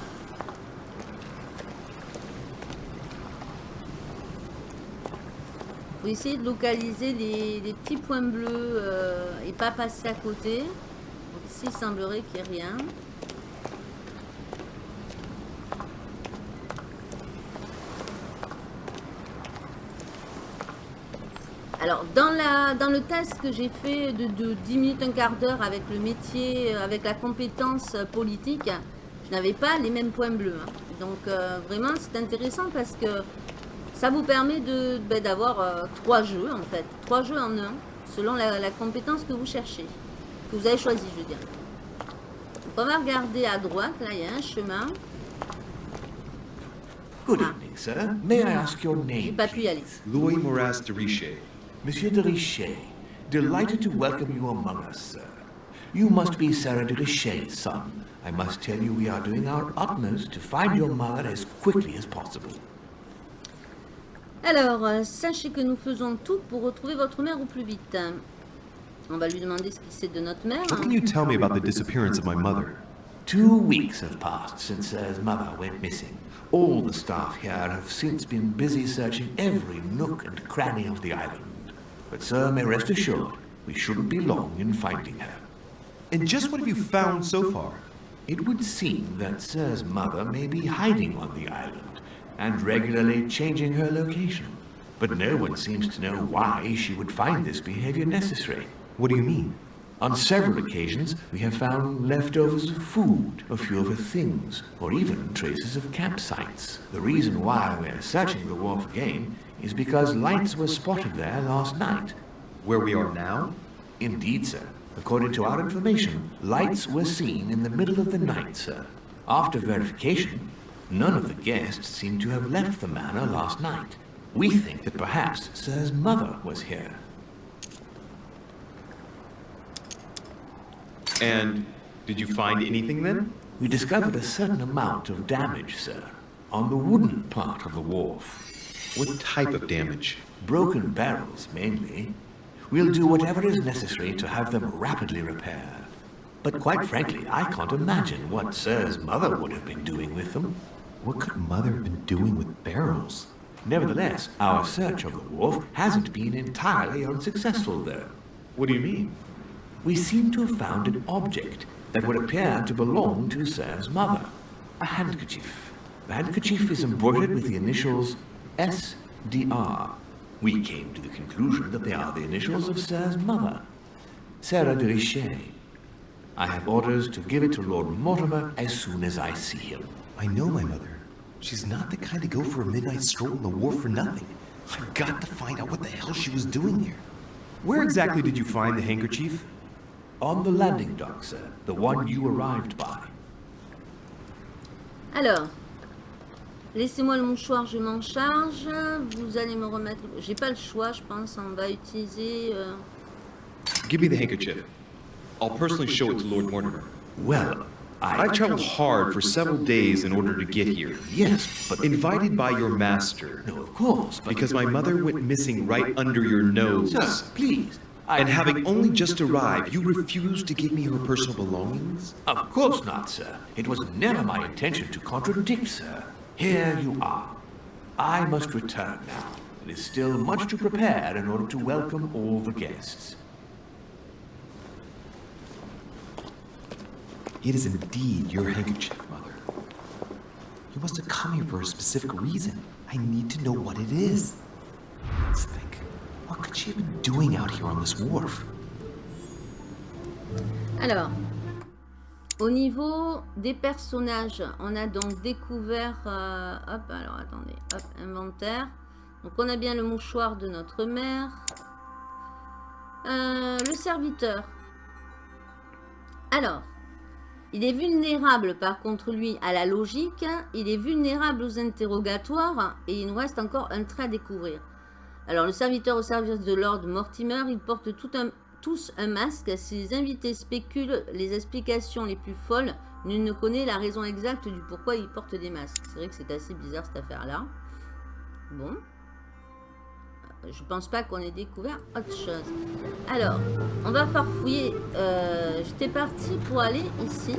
faut essayer de localiser les, les petits points bleus euh, et pas passer à côté. Donc ici, il semblerait qu'il n'y ait rien. Alors, dans, la, dans le test que j'ai fait de, de 10 minutes, un quart d'heure avec le métier, euh, avec la compétence euh, politique, je n'avais pas les mêmes points bleus. hein. Donc, euh, vraiment, c'est intéressant parce que ça vous permet de ben, d'avoir euh, trois jeux, en fait. Trois jeux en un, selon la, la compétence que vous cherchez, que vous avez choisi, je veux dire. Donc, on va regarder à droite, là, il y a un chemin. Good evening, sir. May I ask your name? Louis Moras de Riche. Monsieur de Richet, delighted to welcome you among us, sir. You must be Sarah de Richet's son. I must tell you we are doing our utmost to find your mother as quickly as possible. Alors, euh, sachez que nous faisons tout pour retrouver votre mère au plus vite. On va lui demander ce qu'il sait de notre mère. What can you tell me about the disappearance of my mother? Two weeks have passed since Sir's mother went missing. All the staff here have since been busy searching every nook and cranny of the island. But Sir may rest assured, we shouldn't be long in finding her. And just what have you found so far? It would seem that Sir's mother may be hiding on the island and regularly changing her location. But no one seems to know why she would find this behavior necessary. What do you mean? On several occasions, we have found leftovers of food, a few of her things, or even traces of campsites. The reason why we're searching the wharf again is because lights were spotted there last night. Where we are now? Indeed, sir. According to our information, lights were seen in the middle of the night, sir. After verification, none of the guests seem to have left the manor last night. We think that perhaps Sir's mother was here. And did you find anything then? We discovered a certain amount of damage, sir, on the wooden part of the wharf. What type of damage? Broken barrels, mainly. We'll do whatever is necessary to have them rapidly repaired. But quite frankly, I can't imagine what Sir's mother would have been doing with them. What could Mother have been doing with barrels? Nevertheless, our search of the wharf hasn't been entirely unsuccessful, though. What do you mean? We seem to have found an object that would appear to belong to Sir's mother. A handkerchief. The handkerchief is embroidered with the initials SDR. We came to the conclusion that they are the initials of Sir's mother, Sarah de Richet. I have orders to give it to Lord Mortimer as soon as I see him. I know my mother. She's not the kind to go for a midnight stroll on the wharf for nothing. I've got to find out what the hell she was doing here. Where exactly did you find the handkerchief? On the landing dock, sir. The one you arrived by. Alors, laissez-moi le mouchoir, je m'en charge. Vous allez me remettre... J'ai pas le choix, je pense. On va utiliser... euh, Give me the handkerchief. I'll personally show it to Lord Mortimer. Well, I... I've traveled hard for several days in order to get here. Yes, but... Invited by your master. No, of course, but... Because my mother went missing right under your nose. Sir, please. And having only just arrived, you refused to give me her personal belongings? Of course not, sir. It was never my intention to contradict, sir. Here you are. I must return now. It is still much to prepare in order to welcome all the guests. It is indeed your handkerchief, Mother. You must have come here for a specific reason. I need to know what it is. What could she have been doing out here on this wharf? Alors, au niveau des personnages, on a donc découvert... euh, hop, alors attendez, hop, inventaire. Donc on a bien le mouchoir de notre mère. Euh, le serviteur. Alors, il est vulnérable par contre lui à la logique, il est vulnérable aux interrogatoires et il nous reste encore un trait à découvrir. Alors le serviteur au service de Lord Mortimer, il porte tous un masque. Si les invités spéculent les explications les plus folles, nul ne connaît la raison exacte du pourquoi ils portent des masques. C'est vrai que c'est assez bizarre cette affaire-là. Bon. Euh, Je pense pas qu'on ait découvert autre chose. Alors, on va farfouiller. Euh, J'étais parti pour aller ici.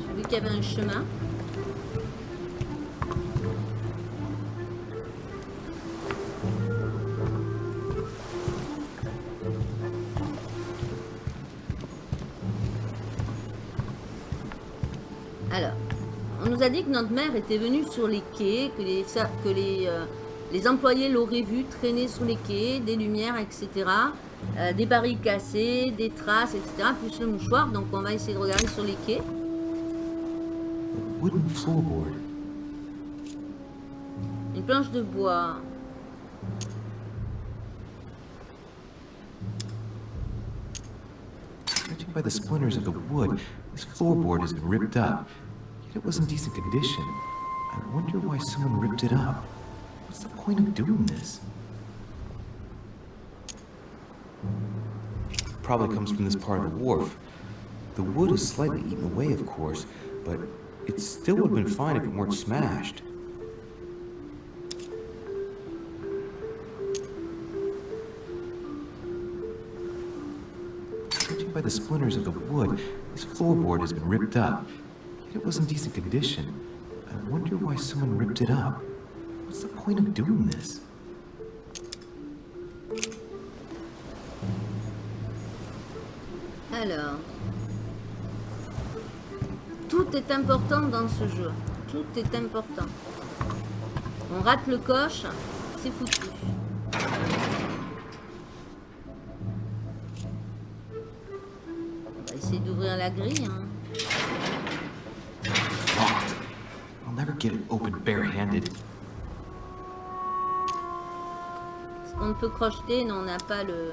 J'ai vu qu'il y avait un chemin. Alors, on nous a dit que notre mère était venue sur les quais, que les, que les, euh, les employés l'auraient vue traîner sur les quais, des lumières, etc. euh, des barils cassés, des traces, etc. Plus le mouchoir. Donc on va essayer de regarder sur les quais. Une planche de bois. Judging by the splinters of the wood, this floorboard has been ripped up. It was in decent condition. I wonder why someone ripped it up. What's the point of doing this? Probably comes from this part of the wharf. The wood is slightly eaten away, of course, but it still would have been fine if it weren't smashed. Judging by the splinters of the wood, this floorboard has been ripped up. It was in decent condition. I wonder why someone ripped it up. What's the point of doing this? Alors. Tout est important dans ce jeu. Tout est important. On rate le coche, c'est foutu. On va essayer d'ouvrir la grille. hein. I'll never get it open barehanded. Est-ce qu'on peut crocheter Non, on n'a pas le...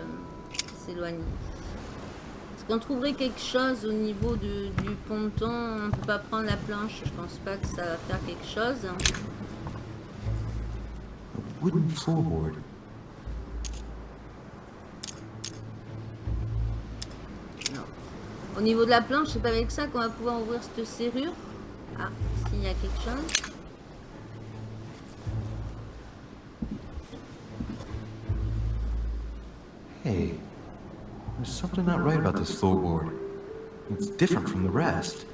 S'éloigner. Est-ce qu'on trouverait quelque chose au niveau de- du ponton? On ne peut pas prendre la planche. Je pense pas que ça va faire quelque chose. A wooden floorboard. Au niveau de la planche, c'est pas avec ça qu'on va pouvoir ouvrir cette serrure? Y a quelque chose. Hey, there's something not right about this floorboard. It's different from the rest.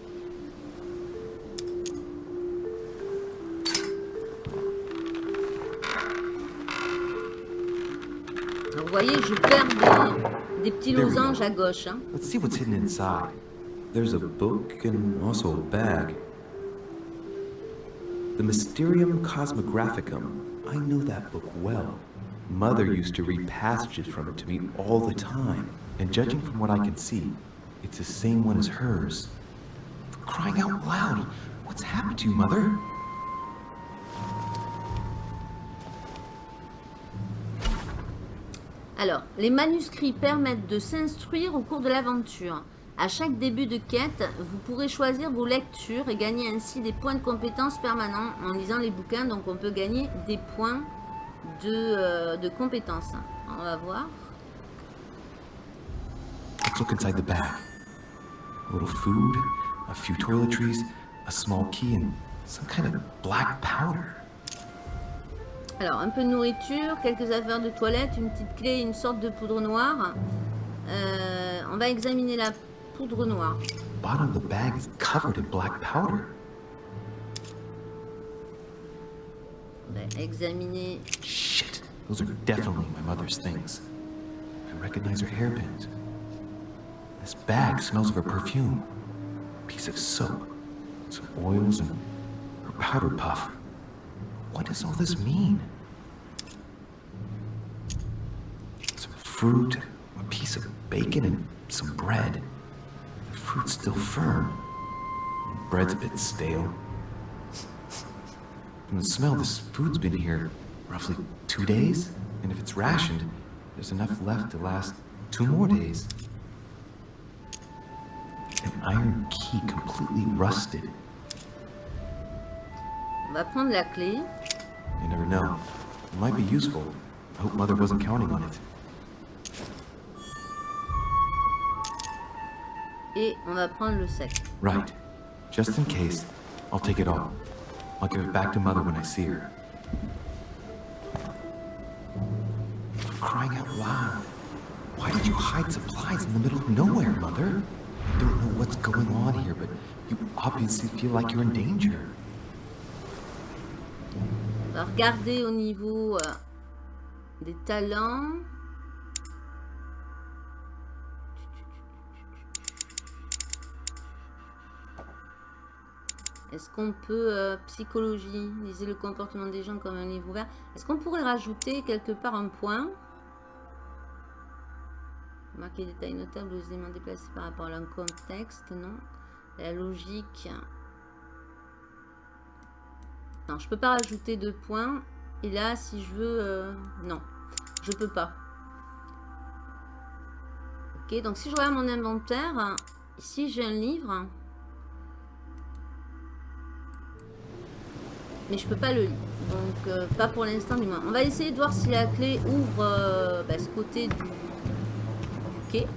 Alors, vous voyez, je perds des, des petits There we go. losanges à gauche. hein. Let's see what's hidden inside. There's a book and also a bag. The Mysterium Cosmographicum. I know that book well. Mother used to read passages from it to me all the time. And judging from what I can see, it's the same one as hers. Crying out loud, what's happened to you, Mother? Alors, les manuscrits permettent de s'instruire au cours de l'aventure. À chaque début de quête, vous pourrez choisir vos lectures et gagner ainsi des points de compétences permanents en lisant les bouquins. Donc on peut gagner des points de, euh, de compétences. On va voir. Let's look inside the bag. A little food, a few toiletries, a small key, and some kind of black powder. Alors, un peu de nourriture, quelques affaires de toilette, une petite clé, une sorte de poudre noire. Euh, on va examiner la poudre noire. The bottom of the bag is covered in black powder. On va examiner... Shit, those are definitely my mother's things. I recognize her hairpins. This bag smells of her perfume. A piece of soap, some oils, and her powder puff. What does all this mean? Some fruit, a piece of bacon, and some bread. Fruit's still firm. Bread's a bit stale. From the smell, this food's been here roughly two days. And if it's rationed, there's enough left to last two more days. An iron key completely rusted. On va prendre la clé. You never know. It might be useful. I hope Mother wasn't counting on it. Et on va prendre le sec. Right. Just in case, I'll take it all. I'll give it back to Mother when I see her. Crying out loud. Why did you hide supplies in the middle of nowhere, Mother? I don't know what's going on here, but you obviously feel like you're in danger. Au niveau euh, des talents. Est-ce qu'on peut, euh, psychologie, lisez le comportement des gens comme un livre ouvert? Est-ce qu'on pourrait rajouter quelque part un point? Marquer des détails notables aux éléments déplacés par rapport à un contexte, non. La logique. Non, je peux pas rajouter de points. Et là, si je veux... euh, non, je peux pas. Ok, donc si je regarde mon inventaire, ici j'ai un livre. Mais je peux pas le lire. Donc, euh, pas pour l'instant du moins. On va essayer de voir si la clé ouvre euh, bah, ce côté du, quai.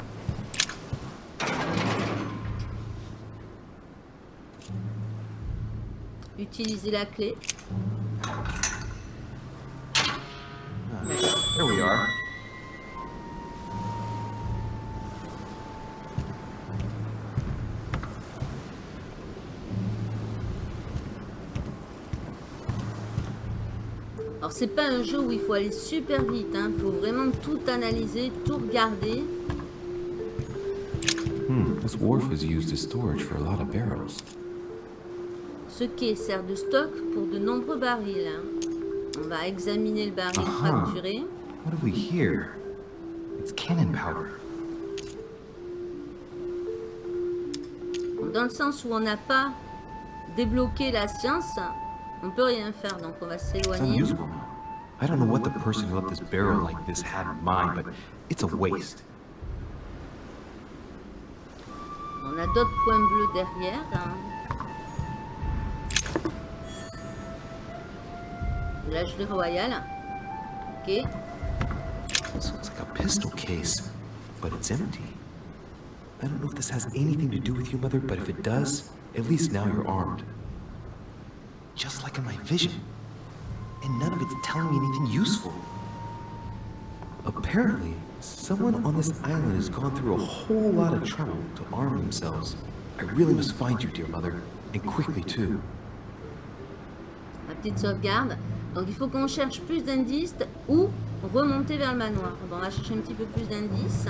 Utiliser la clé. Alors c'est pas un jeu où il faut aller super vite, il faut vraiment tout analyser, tout regarder. Hmm, this wharf is used as storage for a lot of barrels. Ce quai sert de stock pour de nombreux barils. hein. On va examiner le baril fracturé. What have we here? It's cannon powder. Dans le sens où on n'a pas débloqué la science, on peut rien faire, donc on va s'éloigner. I don't know what the person who left this barrel like this had in mind, but it's a waste. On a d'autres points bleus derrière. hein. De la gelée royale. Ok. This looks like a pistol case, but it's empty. I don't know if this has anything to do with you, Mother, but if it does, at least now you're armed. Just like in my vision. And none of it's telling me anything useful. Apparently, someone on this island has gone through a whole lot of trouble to arm themselves. I really must find you, dear Mother, and quickly too. Ma petite sauvegarde. Donc il faut qu'on cherche plus d'indices ou remonter vers le manoir. Bon, on va chercher un petit peu plus d'indices.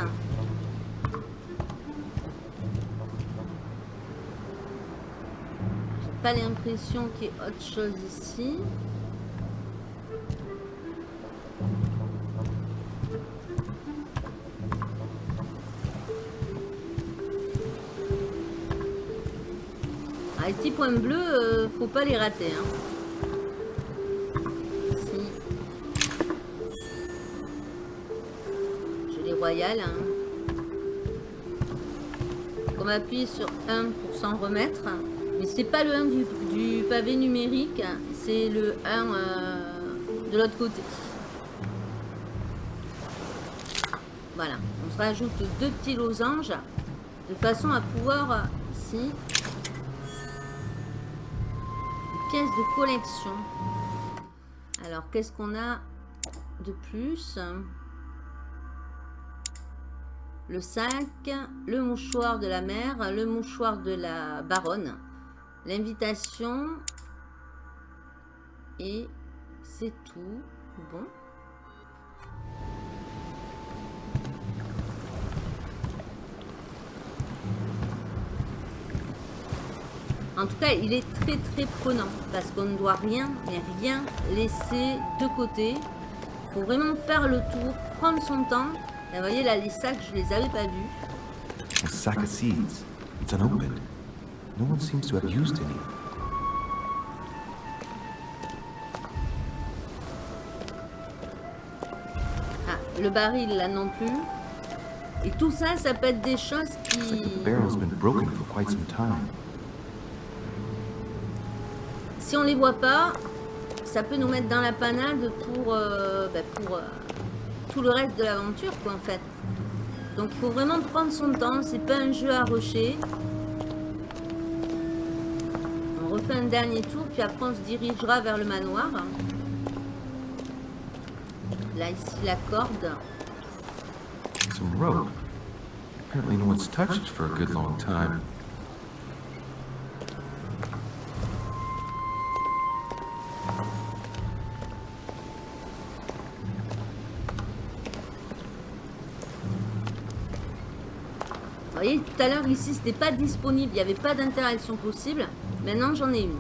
Pas l'impression qu'il y ait autre chose ici. Ah, les petits points bleus, euh, faut pas les rater. Hein. Royales. Hein. On va appuyer sur 1 pour s'en remettre. C'est pas le 1 du, pavé numérique, c'est le 1 euh, de l'autre côté. Voilà, on se rajoute deux petits losanges de façon à pouvoir, ici, pièces de collection. Alors, qu'est-ce qu'on a de plus? Le sac, le mouchoir de la mère, le mouchoir de la baronne, l'invitation, et c'est tout. Bon. En tout cas, il est très très prenant parce qu'on ne doit rien, rien laisser de côté. Il faut vraiment faire le tour, prendre son temps. Et vous voyez là, les sacs, je les avais pas vus. Seeds. No one seems to have used any. Ah, le baril là non plus. Et tout ça, ça peut être des choses qui... The barrel's been broken for quite some time. Si on les voit pas, ça peut nous mettre dans la panade pour, euh, bah, pour euh, tout le reste de l'aventure, quoi, en fait. Donc, il faut vraiment prendre son temps. C'est pas un jeu à rusher. On refait un dernier tour, puis après, on se dirigera vers le manoir. Là, ici, la corde. Some rope. Apparently no one's touched it for a good long time. Vous voyez, tout à l'heure, ici, c'était pas disponible. Il n'y avait pas d'interaction possible. Maintenant, j'en ai une.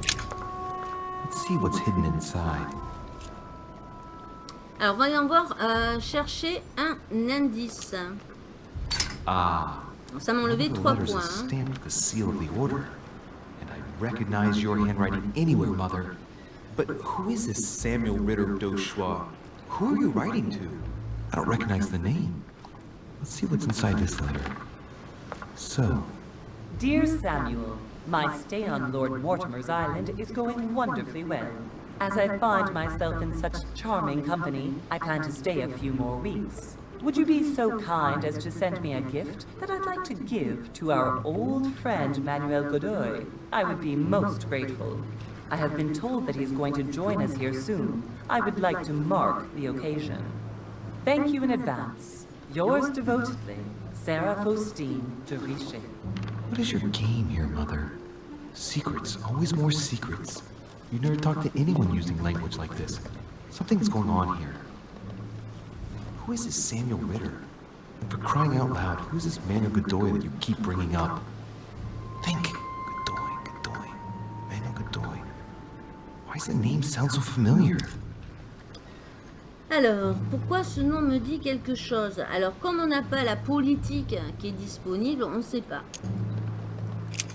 Let's see what's hidden inside. Alors, voyons voir. euh, chercher un indice. Ah. Ça m'a enlevé one of the 3 letters points. hein. stamped with the seal of the order. And I recognize your handwriting anywhere, Mother. But who is this Samuel Ritter d'Auchois? Who are you writing to? I don't recognize the name. Let's see what's inside this letter. So, Dear Samuel, my stay on Lord Mortimer's island is going wonderfully well. As I find myself in such charming company, I plan to stay a few more weeks. Would you be so kind as to send me a gift that I'd like to give to our old friend Manuel Godoy? I would be most grateful. I have been told that he's going to join us here soon. I would like to mark the occasion. Thank you in advance. Yours devotedly, Sarah Faustine de Richet. What is your game here, Mother? Secrets, always more secrets. You never talk to anyone using language like this. Something's going on here. Who is this Samuel Ritter? And for crying out loud, who's this Manuel Godoy that you keep bringing up? Think. Godoy, Godoy, Manuel Godoy. Why does the name sound so familiar? Alors, pourquoi ce nom me dit quelque chose Alors, comme on n'a pas la politique qui est disponible, on ne sait pas.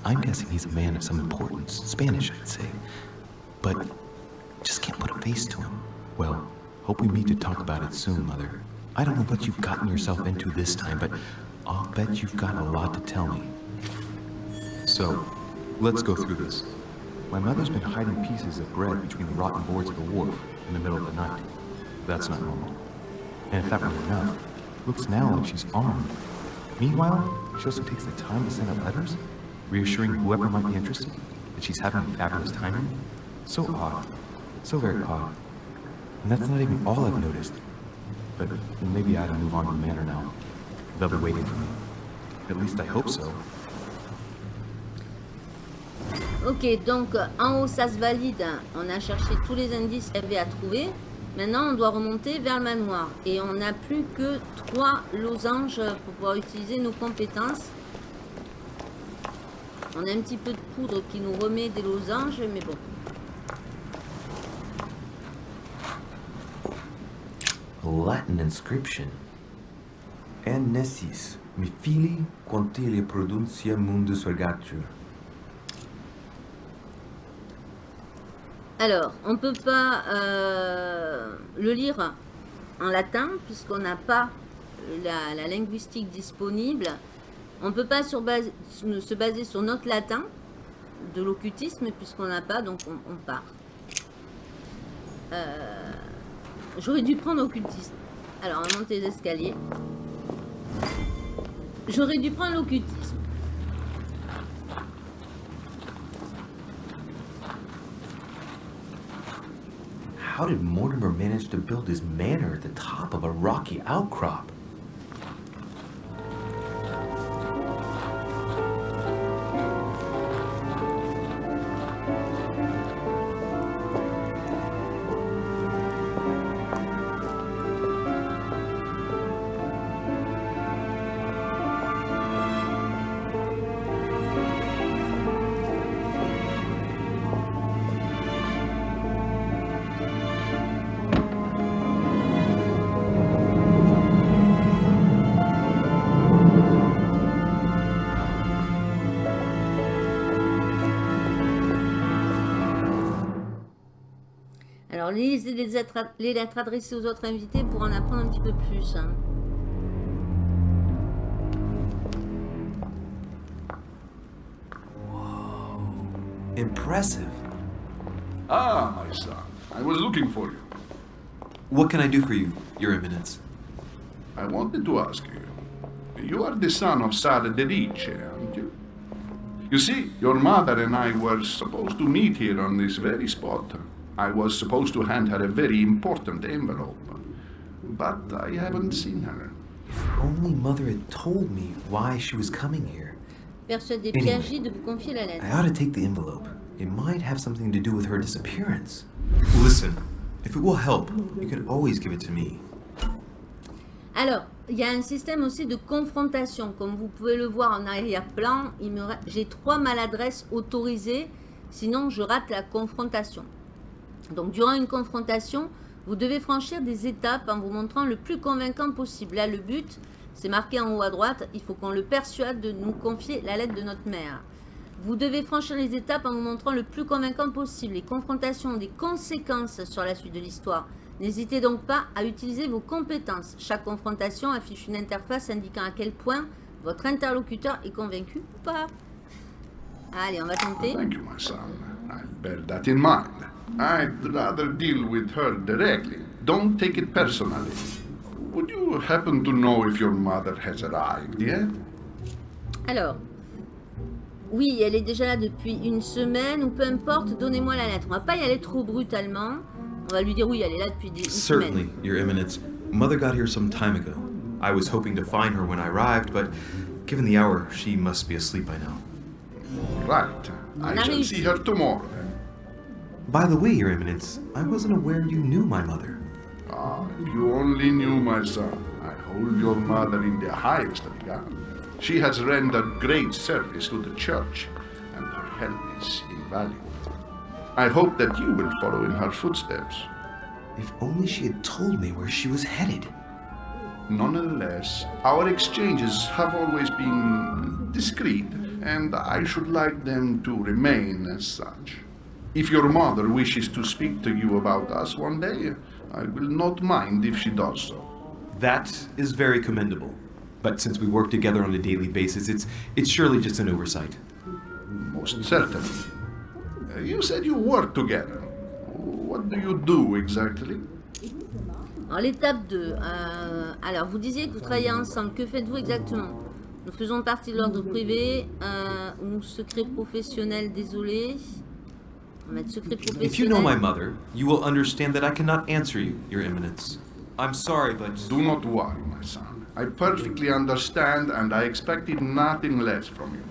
I'm guessing he's a man of some importance. Spanish, I'd say. But just can't put a face to him. Well, hope we meet to talk about it soon, Mother. I don't know what you've gotten yourself into this time, but I'll bet you've got a lot to tell me. So, let's go through this. My mother's been hiding pieces of bread between the rotten boards of the wharf in the middle of the night. That's not normal. And if that weren't enough, looks now like she's armed. Meanwhile, she also takes the time to send out letters, reassuring whoever might be interested that she's having a fabulous time. So odd. So very odd. And that's not even all I've noticed. But maybe I ought to move on to the manor now. They'll be waiting for me. At least I hope so. Ok, donc en haut ça se valide. On a cherché tous les indices qu'il avait à trouver. Maintenant, on doit remonter vers le manoir. Et on n'a plus que trois losanges pour pouvoir utiliser nos compétences. On a un petit peu de poudre qui nous remet des losanges, mais bon. Latin inscription. En nessis, mi fili quantilia produncia mundus ergatur. Alors, on ne peut pas euh, le lire en latin puisqu'on n'a pas la, la linguistique disponible. On ne peut pas sur base- se baser sur notre latin de l'occultisme puisqu'on n'a pas, donc on, on part. Euh, J'aurais dû prendre occultisme. Alors, on va monter les escaliers. J'aurais dû prendre l'occultisme. How did Mortimer manage to build his manor at the top of a rocky outcrop? Alors, lisez les, lettres- les lettres adressées aux autres invités pour en apprendre un petit peu plus. hein. Impressive. Ah, my son, I was looking for you. What can I do for you, Your Eminence? I wanted to ask you. You are the son of Sara Delice, aren't you? You see, your mother and I were supposed to meet here on this very spot. I was supposed to hand her a very important envelope. But I haven't seen her. Only Mother had told me why she was coming here. Anyway. De vous confier la lettre. I ought to take the envelope. It might have something to do with her disappearance. Listen, if it will help, you can always give it to me. Alors, il y a un système aussi de confrontation. Comme vous pouvez le voir en arrière-plan, ra- j'ai trois maladresses autorisées, sinon je rate la confrontation. Donc, durant une confrontation, vous devez franchir des étapes en vous montrant le plus convaincant possible. Là, le but, c'est marqué en haut à droite, il faut qu'on le persuade de nous confier la lettre de notre mère. Vous devez franchir les étapes en vous montrant le plus convaincant possible. Les confrontations ont des conséquences sur la suite de l'histoire. N'hésitez donc pas à utiliser vos compétences. Chaque confrontation affiche une interface indiquant à quel point votre interlocuteur est convaincu ou pas. Allez, on va tenter. Thank you, my son. I'll bear that in mind. I'd rather deal with her directly. Don't take it personally. Would you happen to know if your mother has arrived yet? Alors, oui, elle est déjà là depuis une semaine ou peu importe, donnez-moi la lettre. On va pas y aller trop brutalement. On va lui dire oui, elle est là depuis des, une Certainly, semaine. Your Eminence. Mother got here some time ago. I was hoping to find her when I arrived, but given the hour, she must be asleep by now. Right. I shall see her tomorrow then. By the way, Your Eminence, I wasn't aware you knew my mother. Ah, if you only knew, my son. I hold your mother in the highest regard. She has rendered great service to the church, and her help is invaluable. I hope that you will follow in her footsteps. If only she had told me where she was headed. Nonetheless, our exchanges have always been discreet, and I should like them to remain as such. If your mother wishes to speak to you about us one day, I will not mind if she does so. That is very commendable. But since we work together on a daily basis, it's it's surely just an oversight. Most certainly. Uh, You said you work together. What do you do exactly? Alors, l'étape 2. euh, alors, vous disiez que vous travaillez ensemble. Que faites-vous exactement Nous faisons partie de l'ordre privé euh, ou secret professionnel, désolé. On va mettre secret professionnel. If you know my mother, you will understand that I cannot answer you, Your Eminence. I'm sorry, but Do not worry, my son. I perfectly understand, and I expected nothing less from you.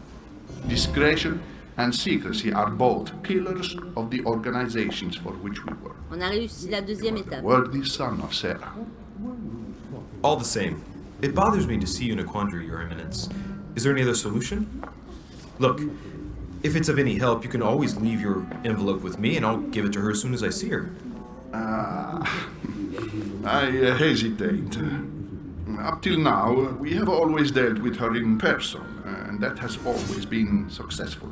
Discretion and secrecy are both pillars of the organizations for which we work. On a réussi la deuxième étape. Worthy son of Sarah. all the same, it bothers me to see you in a quandary, Your Eminence. Is there any other solution? Look, If it's of any help, you can always leave your envelope with me and I'll give it to her as soon as I see her. Ah, I uh, hesitate. Up till now, we have always dealt with her in person, and that has always been successful.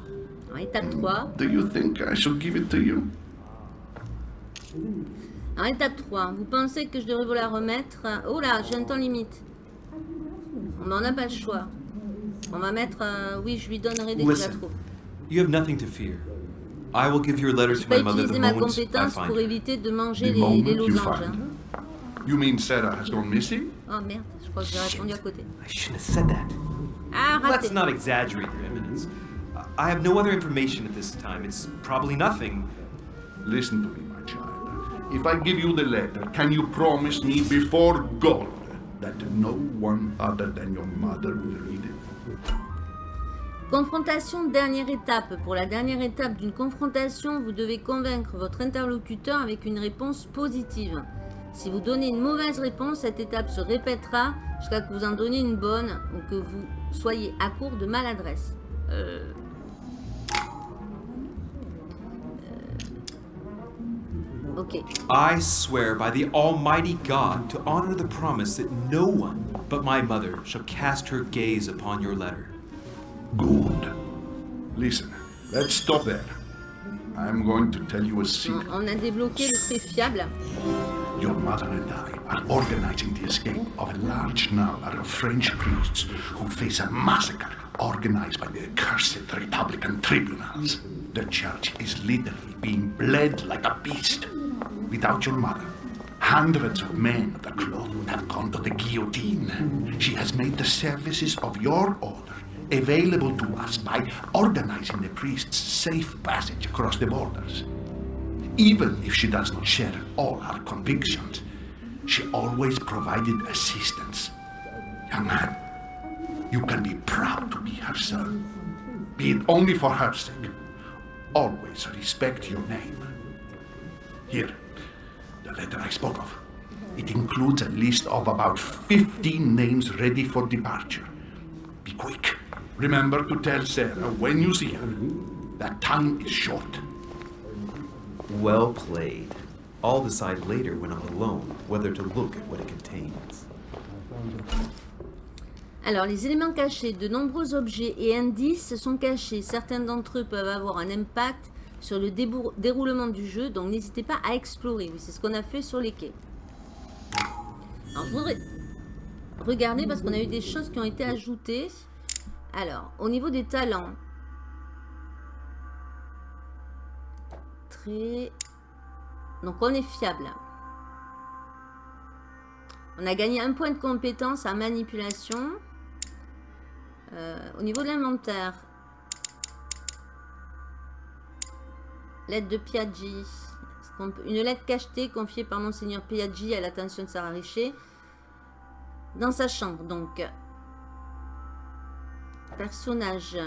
Alors, 3. Do you think I should give it to you? Alors, étape 3. Vous pensez que je devrais vous la remettre Oh là, j'ai un temps limite. On n'en a pas le choix. On va mettre... euh, oui, je lui donnerai dès que je la trouve. You have nothing to fear. I will give your letter to my mother utiliser the ma moment I compétence find pour éviter de manger The les, moment les you losanges. find hein. You mean Sarah has gone missing? Oh merde, je crois que j'ai répondu à côté. I shouldn't have said that. Ah, raté. Let's not exaggerate, Your Eminence. I have no other information at this time. It's probably nothing. Listen to me, my child. If I give you the letter, can you promise me before God that no one other than your mother will read it? Confrontation, dernière étape. Pour la dernière étape d'une confrontation, vous devez convaincre votre interlocuteur avec une réponse positive. Si vous donnez une mauvaise réponse, cette étape se répétera jusqu'à que vous en donniez une bonne ou que vous soyez à court de maladresse. Euh, euh, Ok. Swear by the Almighty God to honor the promise that no one but my mother shall cast her gaze upon your letter. Good. Listen, let's stop there. I'm going to tell you a secret. on a débloqué le très fiable. Your mother and I are organizing the escape of a large number of French priests who face a massacre organized by the accursed Republican tribunals. The church is literally being bled like a beast. Without your mother, hundreds of men of the cloth would have gone to the guillotine. She has made the services of your order available to us by organizing the priests' safe passage across the borders. Even if she does not share all our convictions, she always provided assistance. Young man, you can be proud to be her son. Be it only for her sake. Always respect your name. Here, the letter I spoke of. It includes a list of about 15 names ready for departure. Be quick. Remember to tell Sarah when you see her that time is short. Well played. I'll decide later when I'm alone whether to look at what it contains. Alors, les éléments cachés, de nombreux objets et indices sont cachés. Certains d'entre eux peuvent avoir un impact sur le déroulement du jeu, donc n'hésitez pas à explorer. Oui, c'est ce qu'on a fait sur les quais. Alors, je voudrais regarder parce qu'on a eu des choses qui ont été ajoutées. Alors, au niveau des talents. Très... Donc, on est fiable. On a gagné un point de compétence à manipulation. Euh, au niveau de l'inventaire. Lettre de Piaggi. Une lettre cachetée confiée par Monseigneur Piaggi à l'attention de Sarah Richer. Dans sa chambre, donc. Personnage.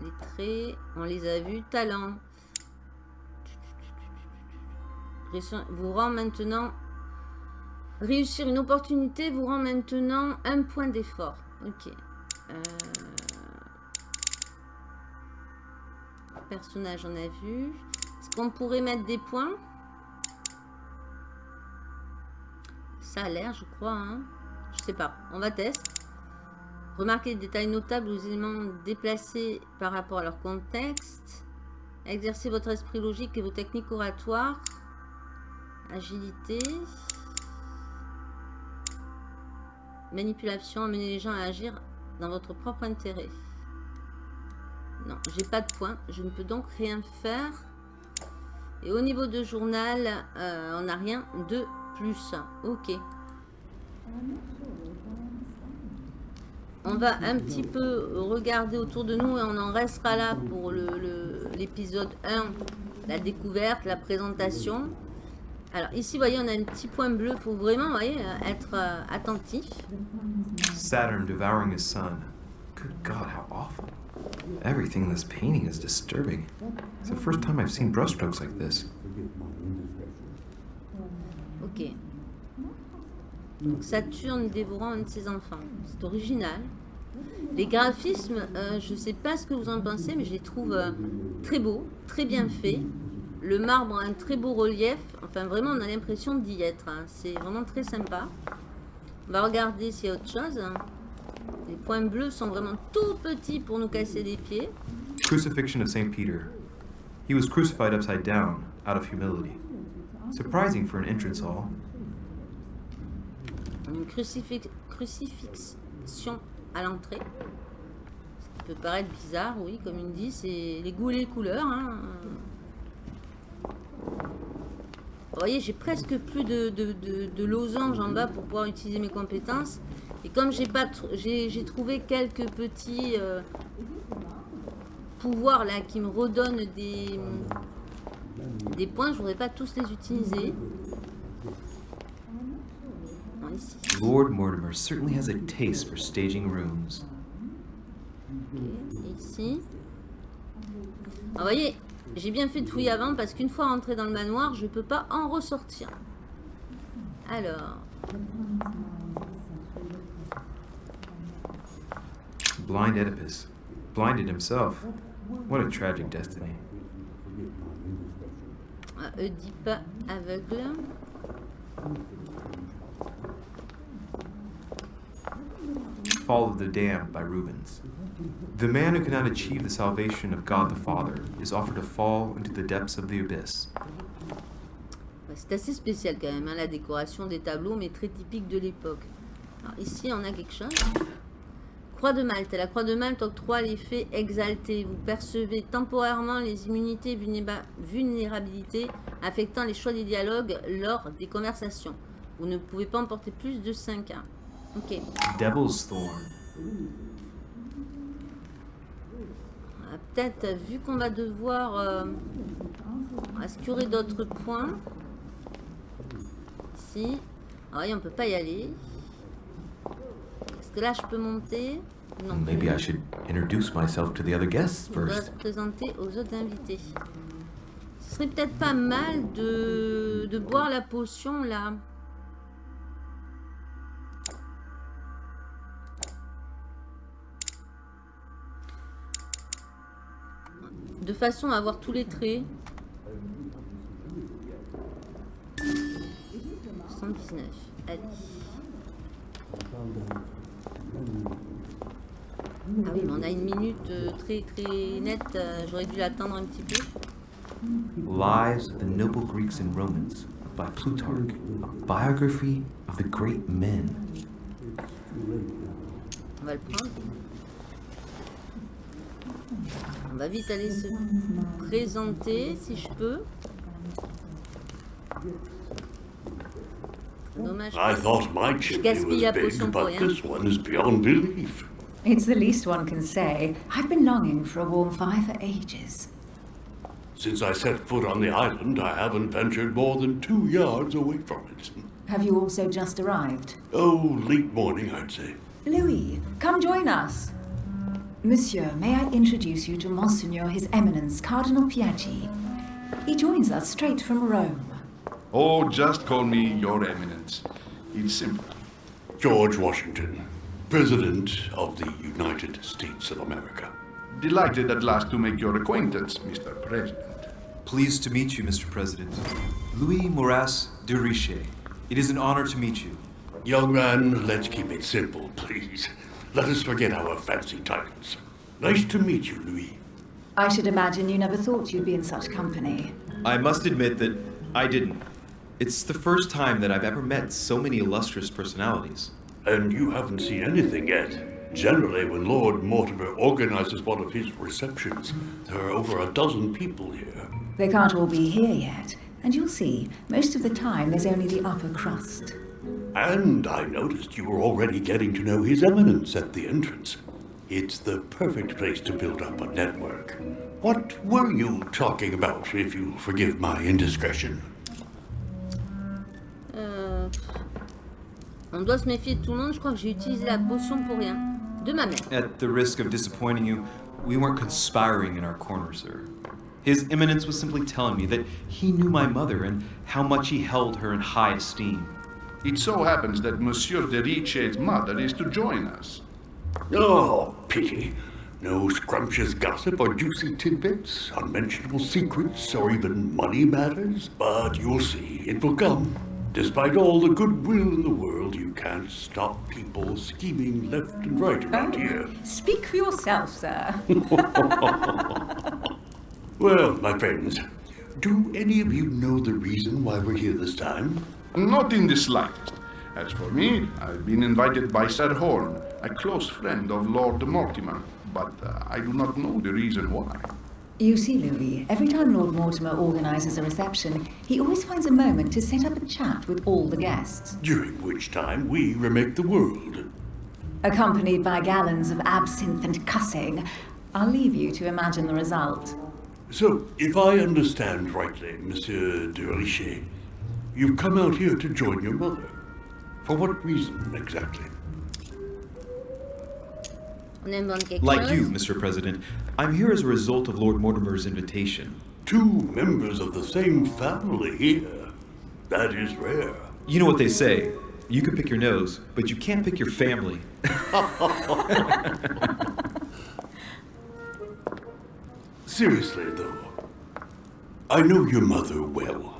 Les traits, on les a vus. Talent. Vous rend maintenant... Réussir une opportunité vous rend maintenant un point d'effort. Ok. Euh, Personnage, on a vu. Est-ce qu'on pourrait mettre des points? Ça a l'air, je crois. Hein je sais pas. On va tester. Remarquez des détails notables aux éléments déplacés par rapport à leur contexte. Exercez votre esprit logique et vos techniques oratoires. Agilité. Manipulation, amener les gens à agir dans votre propre intérêt. Non, j'ai pas de points. Je ne peux donc rien faire. Et au niveau de journal, euh, on n'a rien de plus. Ok. On va un petit peu regarder autour de nous et on en restera là pour l'épisode le, l'épisode 1, la découverte, la présentation. Alors ici, vous voyez, on a un petit point bleu. Il faut vraiment, voyez, être euh, attentif. Saturn devouring his son. Good God, how awful. Everything in this painting is disturbing. It's the first time I've seen brushstrokes like this. Ok. Donc Saturne dévorant un de ses enfants. C'est original. Les graphismes, euh, je sais pas ce que vous en pensez, mais je les trouve euh, très beaux, très bien faits. Le marbre a un très beau relief. Enfin, vraiment, on a l'impression d'y être. hein. C'est vraiment très sympa. On va regarder s'il y a autre chose. Les points bleus sont vraiment tout petits pour nous casser les pieds. Crucifixion of St. Peter. He was crucified upside down, out of humility. Surprising for an entrance hall. Une crucifix- crucifixion à l'entrée. Ce qui peut paraître bizarre, oui, comme il dit, c'est les goûts et les couleurs. hein. Vous voyez, j'ai presque plus de, de, losanges en bas pour pouvoir utiliser mes compétences. Et comme j'ai pas, j'ai trouvé quelques petits euh, pouvoirs là qui me redonnent des, des points, je voudrais pas tous les utiliser. Lord Mortimer certainly has a taste for staging rooms. ici. Ah, vous voyez, j'ai bien fait de fouiller avant parce qu'une fois rentré dans le manoir, je peux pas en ressortir. Alors, Blind Oedipus. Blinded himself. What a tragic destiny. ah, Oedipe aveugle. Fall of the Damned by Rubens. The man who cannot achieve the salvation of God the Father is offered to fall into the depths of the abyss. Ouais, C'est assez spécial quand même, hein, la décoration des tableaux, mais très typique de l'époque. Alors ici, on a quelque chose. Croix de Malte. La croix de Malte octroie l'effet exalté. Vous percevez temporairement les immunités vulnérabilités affectant les choix des dialogues lors des conversations. Vous ne pouvez pas emporter plus de 5 ans. Ok. Devil's Thorn. Ah, Peut-être, vu qu'on va devoir... euh, aurait d'autres points Ici. Ah oui, on peut pas y aller. Est-ce que là, je peux monter? Non. Maybe I should introduce myself to the other guests On doit first. se présenter aux autres invités. Ce serait peut-être pas mal de, de boire la potion là. De façon à avoir tous les traits. 119. Allez. Ah oui, mais on a une minute euh, très très nette. euh, J'aurais dû l'attendre un petit peu. Lives of the Noble Greeks and Romans by Plutarch, a biography of the great men. On va le prendre. On va vite aller se présenter si je peux. Dommage. I thought my Je chimney gaspille was big, but this one is beyond belief. It's the least one can say. I've been longing for a warm fire for ages. Since I set foot on the island, I haven't ventured more than two yards away from it. Have you also just arrived? Oh, late morning, I'd say. Louis, come join us. Monsieur, may I introduce you to Monseigneur His Eminence Cardinal Piaggi? He joins us straight from Rome. Oh, just call me Your Eminence. It's simple. George Washington, President of the United States of America. Delighted at last to make your acquaintance, Mr. President. Pleased to meet you, Mr. President. Louis Moras de Riche. It is an honor to meet you. Young man, let's keep it simple, please. Let us forget our fancy titles. Nice to meet you, Louis. I should imagine you never thought you'd be in such company. I must admit that I didn't. It's the first time that I've ever met so many illustrious personalities. And you haven't seen anything yet. Generally, when Lord Mortimer organizes one of his receptions, there are over a dozen people here. They can't all be here yet, and you'll see, most of the time there's only the upper crust. And I noticed you were already getting to know His Eminence at the entrance. It's the perfect place to build up a network. What were you talking about, if you'll forgive my indiscretion? Euh, on doit se méfier de tout le monde. Je crois que j'ai utilisé la potion pour rien. De ma mère. At the risk of disappointing you, we weren't conspiring in our corner, sir. His Eminence was simply telling me that he knew my mother and how much he held her in high esteem. It so happens that Monsieur de Riche's mother is to join us. Oh, pity. No scrumptious gossip or juicy tidbits, unmentionable secrets, or even money matters. But you'll see, it will come. Despite all the goodwill in the world, you can't stop people scheming left and right around um, here. Speak for yourself, sir. Well, my friends, do any of you know the reason why we're here this time? Not in the slightest. As for me, I've been invited by Sir Horn, a close friend of Lord Mortimer, but uh, I do not know the reason why. You see, Louis, every time Lord Mortimer organises a reception, he always finds a moment to set up a chat with all the guests, During which time we remake the world. accompanied by gallons of absinthe and cussing. I'll leave you to imagine the result. So, if I understand rightly, Monsieur de Richet, you've come out here to join your mother. For what reason exactly? On invente quelque Like you, Mr. President, I'm here as a result of Lord Mortimer's invitation. Two members of the same family here. That is rare. You know what they say. You can pick your nose, but you can't pick your family. Seriously, though, I know your mother well.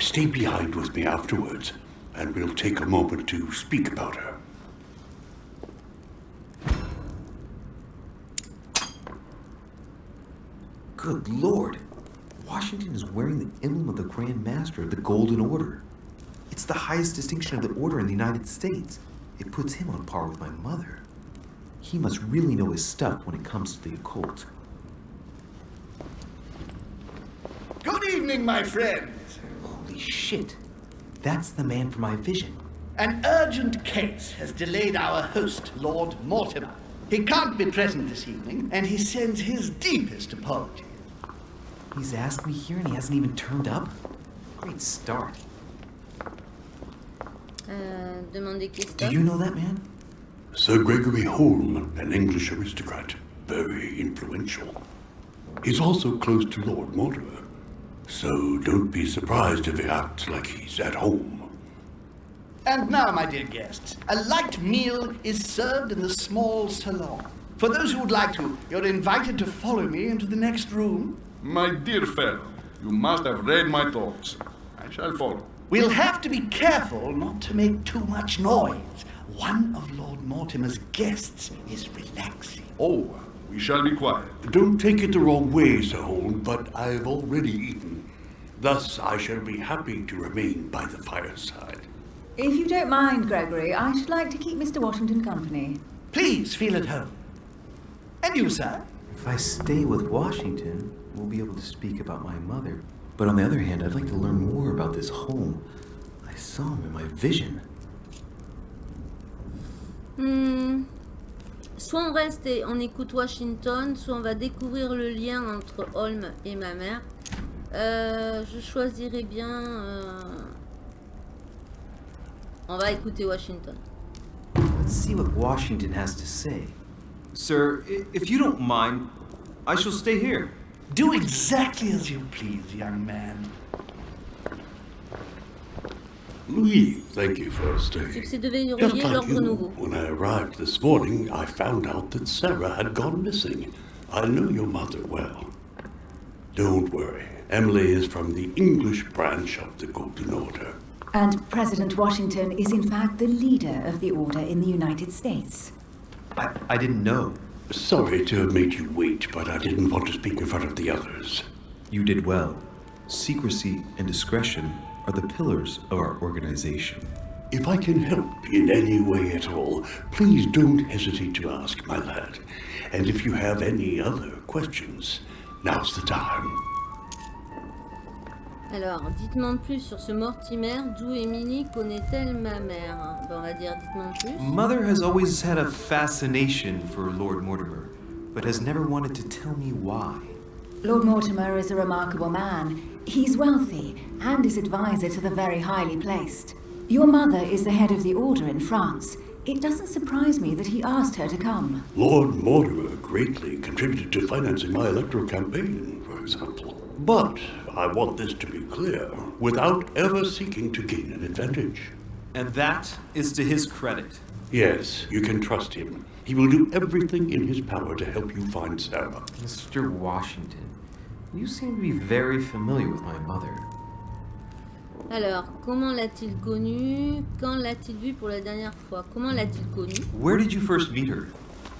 Stay behind with me afterwards, and we'll take a moment to speak about her. Good lord. Washington is wearing the emblem of the Grand Master of the Golden Order. It's the highest distinction of the order in the United States. It puts him on par with my mother. He must really know his stuff when it comes to the occult. Good evening, my friends. Holy shit. That's the man for my vision. An urgent case has delayed our host, Lord Mortimer. He can't be present this evening, and he sends his deepest apologies. He's asked me here and he hasn't even turned up? Great start. Euh, Do you know that man? Sir Gregory Holm, an English aristocrat, very influential. He's also close to Lord Mortimer, so don't be surprised if he acts like he's at home. And now, my dear guests, a light meal is served in the small salon. For those who would like to, you're invited to follow me into the next room. My dear fellow, you must have read my thoughts. I shall follow. We'll have to be careful not to make too much noise. One of Lord Mortimer's guests is relaxing. Oh, we shall be quiet. Don't take it the wrong way, Sir Holm, but I've already eaten. Thus, I shall be happy to remain by the fireside. If you don't mind, Gregory, I should like to keep Mr. Washington company. Please feel at home. And you, sir? If I stay with Washington, we'll be able to speak about my mother. But on the other hand, I'd like to learn more about this home. I saw him in my vision. Hmm. Soit on reste et on écoute Washington, soit on va découvrir le lien entre Holm et ma mère. Euh, je choisirais bien... euh, On va écouter Washington. Let's see what Washington has to say. Sir, if you don't mind, I shall stay here. Do exactly as you please, young man. Louis, thank you for staying. Succès de verrouiller Just like you, when I arrived this morning, I found out that Sarah had gone missing. I know your mother well. Don't worry. Emily is from the English branch of the Golden Order. And President Washington is in fact the leader of the order in the United States. I, I didn't know. Sorry to have made you wait, but I didn't want to speak in front of the others. You did well. Secrecy and discretion are the pillars of our organization. If I can help in any way at all, please don't hesitate to ask, my lad. And if you have any other questions, now's the time. Alors, dites-moi plus sur ce Mortimer, d'où Émilie connaît-elle ma mère Bon, on va dire dites-moi plus. Mother has always had a fascination for Lord Mortimer, but has never wanted to tell me why. Lord Mortimer is a remarkable man. He's wealthy and is advisor to the very highly placed. Your mother is the head of the order in France. It doesn't surprise me that he asked her to come. Lord Mortimer greatly contributed to financing my electoral campaign, for example. But I want this to be clear, without ever seeking to gain an advantage. And that is to his credit. Yes, you can trust him. He will do everything in his power to help you find Sarah. Mr. Washington, you seem to be very familiar with my mother. Alors, comment l'a-t-il connu Quand l'a-t-il vue pour la dernière fois Comment l'a-t-il connu Where did you first meet her?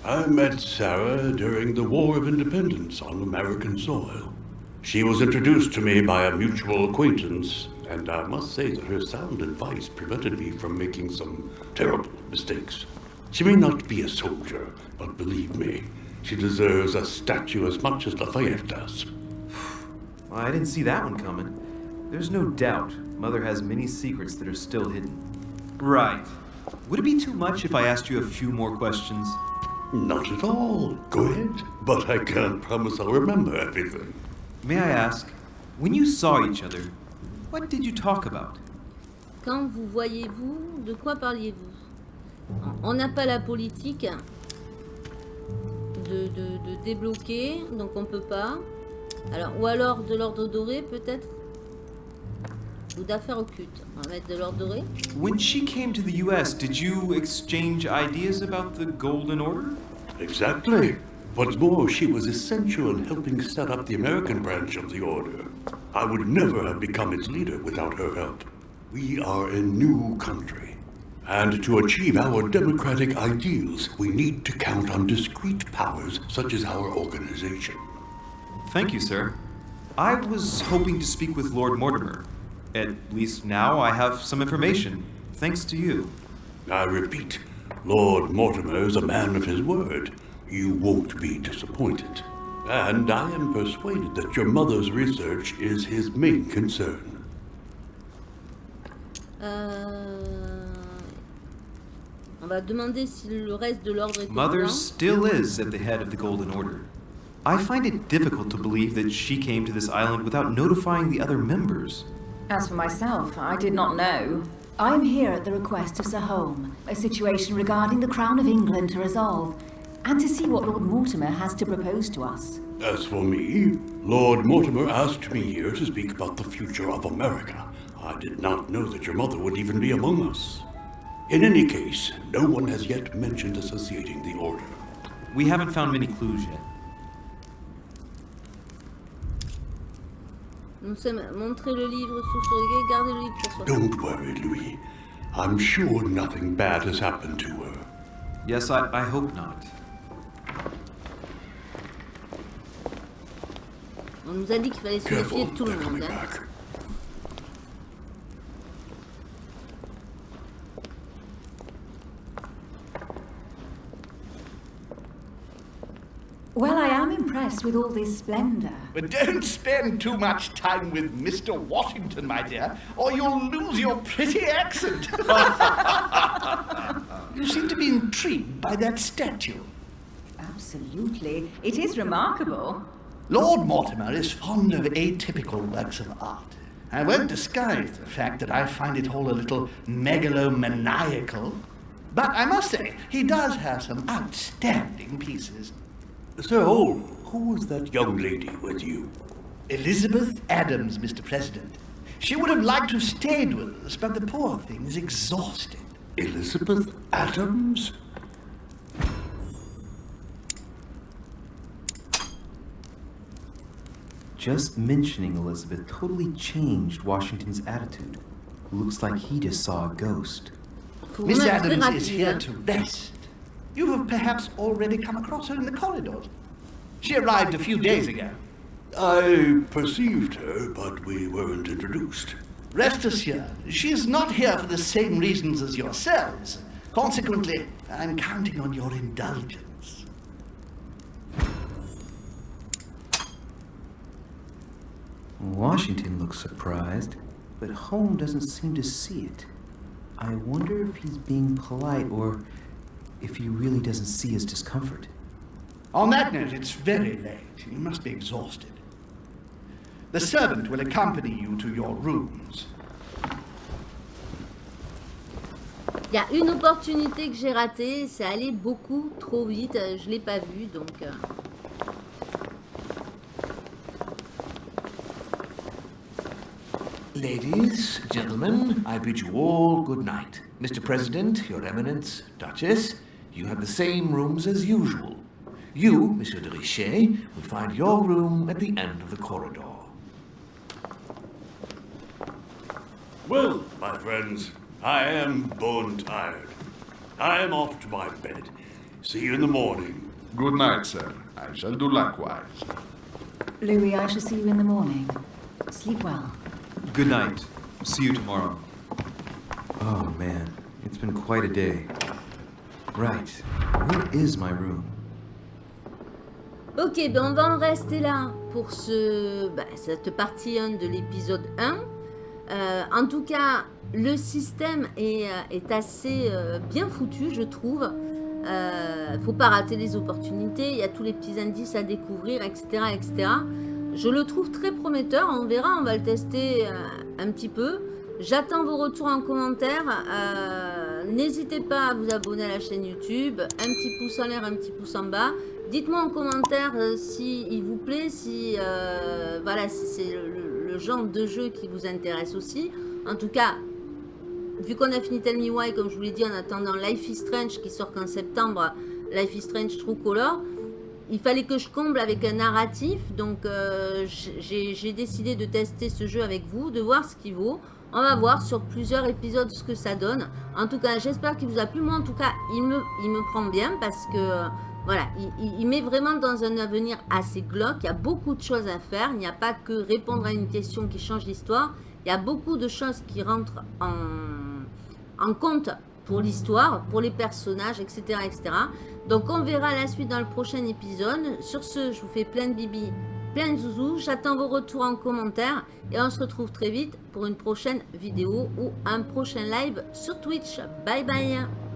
I met Sarah during the War of Independence on American soil. She was introduced to me by a mutual acquaintance, and I must say that her sound advice prevented me from making some terrible mistakes. She may not be a soldier, but believe me, she deserves a statue as much as Lafayette does. Well, I didn't see that one coming. There's no doubt Mother has many secrets that are still hidden. Right. Would it be too much if I asked you a few more questions? Not at all. Go ahead. But I can't promise I'll remember everything. May I ask, when you saw each other, what did you talk about? Quand vous voyez-vous, de quoi parliez-vous On n'a pas la politique de, de, de débloquer, donc on peut pas. Alors, ou alors de l'ordre doré peut-être Ou d'affaires occultes. On va mettre de l'ordre doré. When she came to the US, did you exchange ideas about the Golden Order? Exactly. What's more, she was essential in helping set up the American branch of the Order. I would never have become its leader without her help. We are a new country. And to achieve our democratic ideals, we need to count on discrete powers such as our organization. Thank you, sir. I was hoping to speak with Lord Mortimer. At least now I have some information, thanks to you. I repeat, Lord Mortimer is a man of his word. You won't be disappointed. And I am persuaded that your mother's research is his main concern. Euh... On va demander si le reste de l'ordre est Mother still is at the head of the Golden Order. I find it difficult to believe that she came to this island without notifying the other members. As for myself, I did not know. I'm here at the request of Sir Holm, a situation regarding the Crown of England to resolve, and to see what Lord Mortimer has to propose to us. As for me, Lord Mortimer asked me here to speak about the future of America. I did not know that your mother would even be among us. In any case, no one has yet mentioned associating the Order. We haven't found many clues yet. Nous sommes montrer le livre sous surveillance, garder le livre pour soi. Don't worry, Louis. I'm sure nothing bad has happened to her. Yes, I, I hope not. On nous a dit qu'il fallait se méfier de tout le monde. hein. Well, I am ah. impressed with all this splendor. But don't spend too much time with Mr. Washington, my dear, or you'll lose your pretty accent. you seem to be intrigued by that statue. Absolutely. It is remarkable. Lord Mortimer is fond of atypical works of art. I won't disguise the fact that I find it all a little megalomaniacal. But I must say, he does have some outstanding pieces. Sir Holm, who was that young lady with you? Elizabeth Adams, Mr. President. She would have liked to have stayed with us, but the poor thing is exhausted. Elizabeth Adams? Just mentioning Elizabeth totally changed Washington's attitude. Looks like he just saw a ghost. Miss Adams is here hein. to rest. You have perhaps already come across her in the corridors. She arrived a few days ago. I perceived her, but we weren't introduced. Rest assured, she is not here for the same reasons as yourselves. Consequently, I'm counting on your indulgence. Washington looks surprised, but Holm doesn't seem to see it. I wonder if he's being polite or if he really doesn't see his discomfort. On that note, it's very late. You must be exhausted. The servant will accompany you to your rooms. Il y a une opportunité que j'ai ratée, c'est aller beaucoup trop vite. euh, Je l'ai pas vu, donc. euh, Ladies, gentlemen, I bid you all good night. Mr. President, Your Eminence, Duchess, you have the same rooms as usual. You, Monsieur de Richet, will find your room at the end of the corridor. Well, my friends, I am bone tired. I am off to my bed. See you in the morning. Good night, sir. I shall do likewise. Louis, I shall see you in the morning. Sleep well. Good night. See you tomorrow. Oh man, it's been quite a day. Right, where is my room? Ok, ben on va en rester là pour ce, ben, cette partie 1 de l'épisode 1. Euh, en tout cas, le système est, euh, assez euh, bien foutu, je trouve. Euh, faut pas rater les opportunités, il y a tous les petits indices à découvrir, etc. etc. Je le trouve très prometteur, on verra, on va le tester un petit peu. J'attends vos retours en commentaire. N'hésitez pas à vous abonner à la chaîne YouTube. Un petit pouce en l'air, un petit pouce en bas. Dites-moi en commentaire euh, si vous plaît, si euh, voilà, si c'est le, genre de jeu qui vous intéresse aussi. En tout cas, vu qu'on a fini Tell Me Why, comme je vous l'ai dit, en attendant Life is Strange qui sort qu'en septembre, Life is Strange True Color, il fallait que je comble avec un narratif. Donc, euh, j'ai décidé de tester ce jeu avec vous, de voir ce qu'il vaut. On va voir sur plusieurs épisodes ce que ça donne. En tout cas, j'espère qu'il vous a plu. Moi, en tout cas, il me, prend bien parce que, voilà, il, met vraiment dans un avenir assez glauque. Il y a beaucoup de choses à faire. Il n'y a pas que répondre à une question qui change l'histoire. Il y a beaucoup de choses qui rentrent en, en compte pour l'histoire, pour les personnages, etc., etc. Donc, on verra la suite dans le prochain épisode. Sur ce, je vous fais plein de bibi, plein de zouzous. J'attends vos retours en commentaire. Et on se retrouve très vite pour une prochaine vidéo ou un prochain live sur Twitch. Bye bye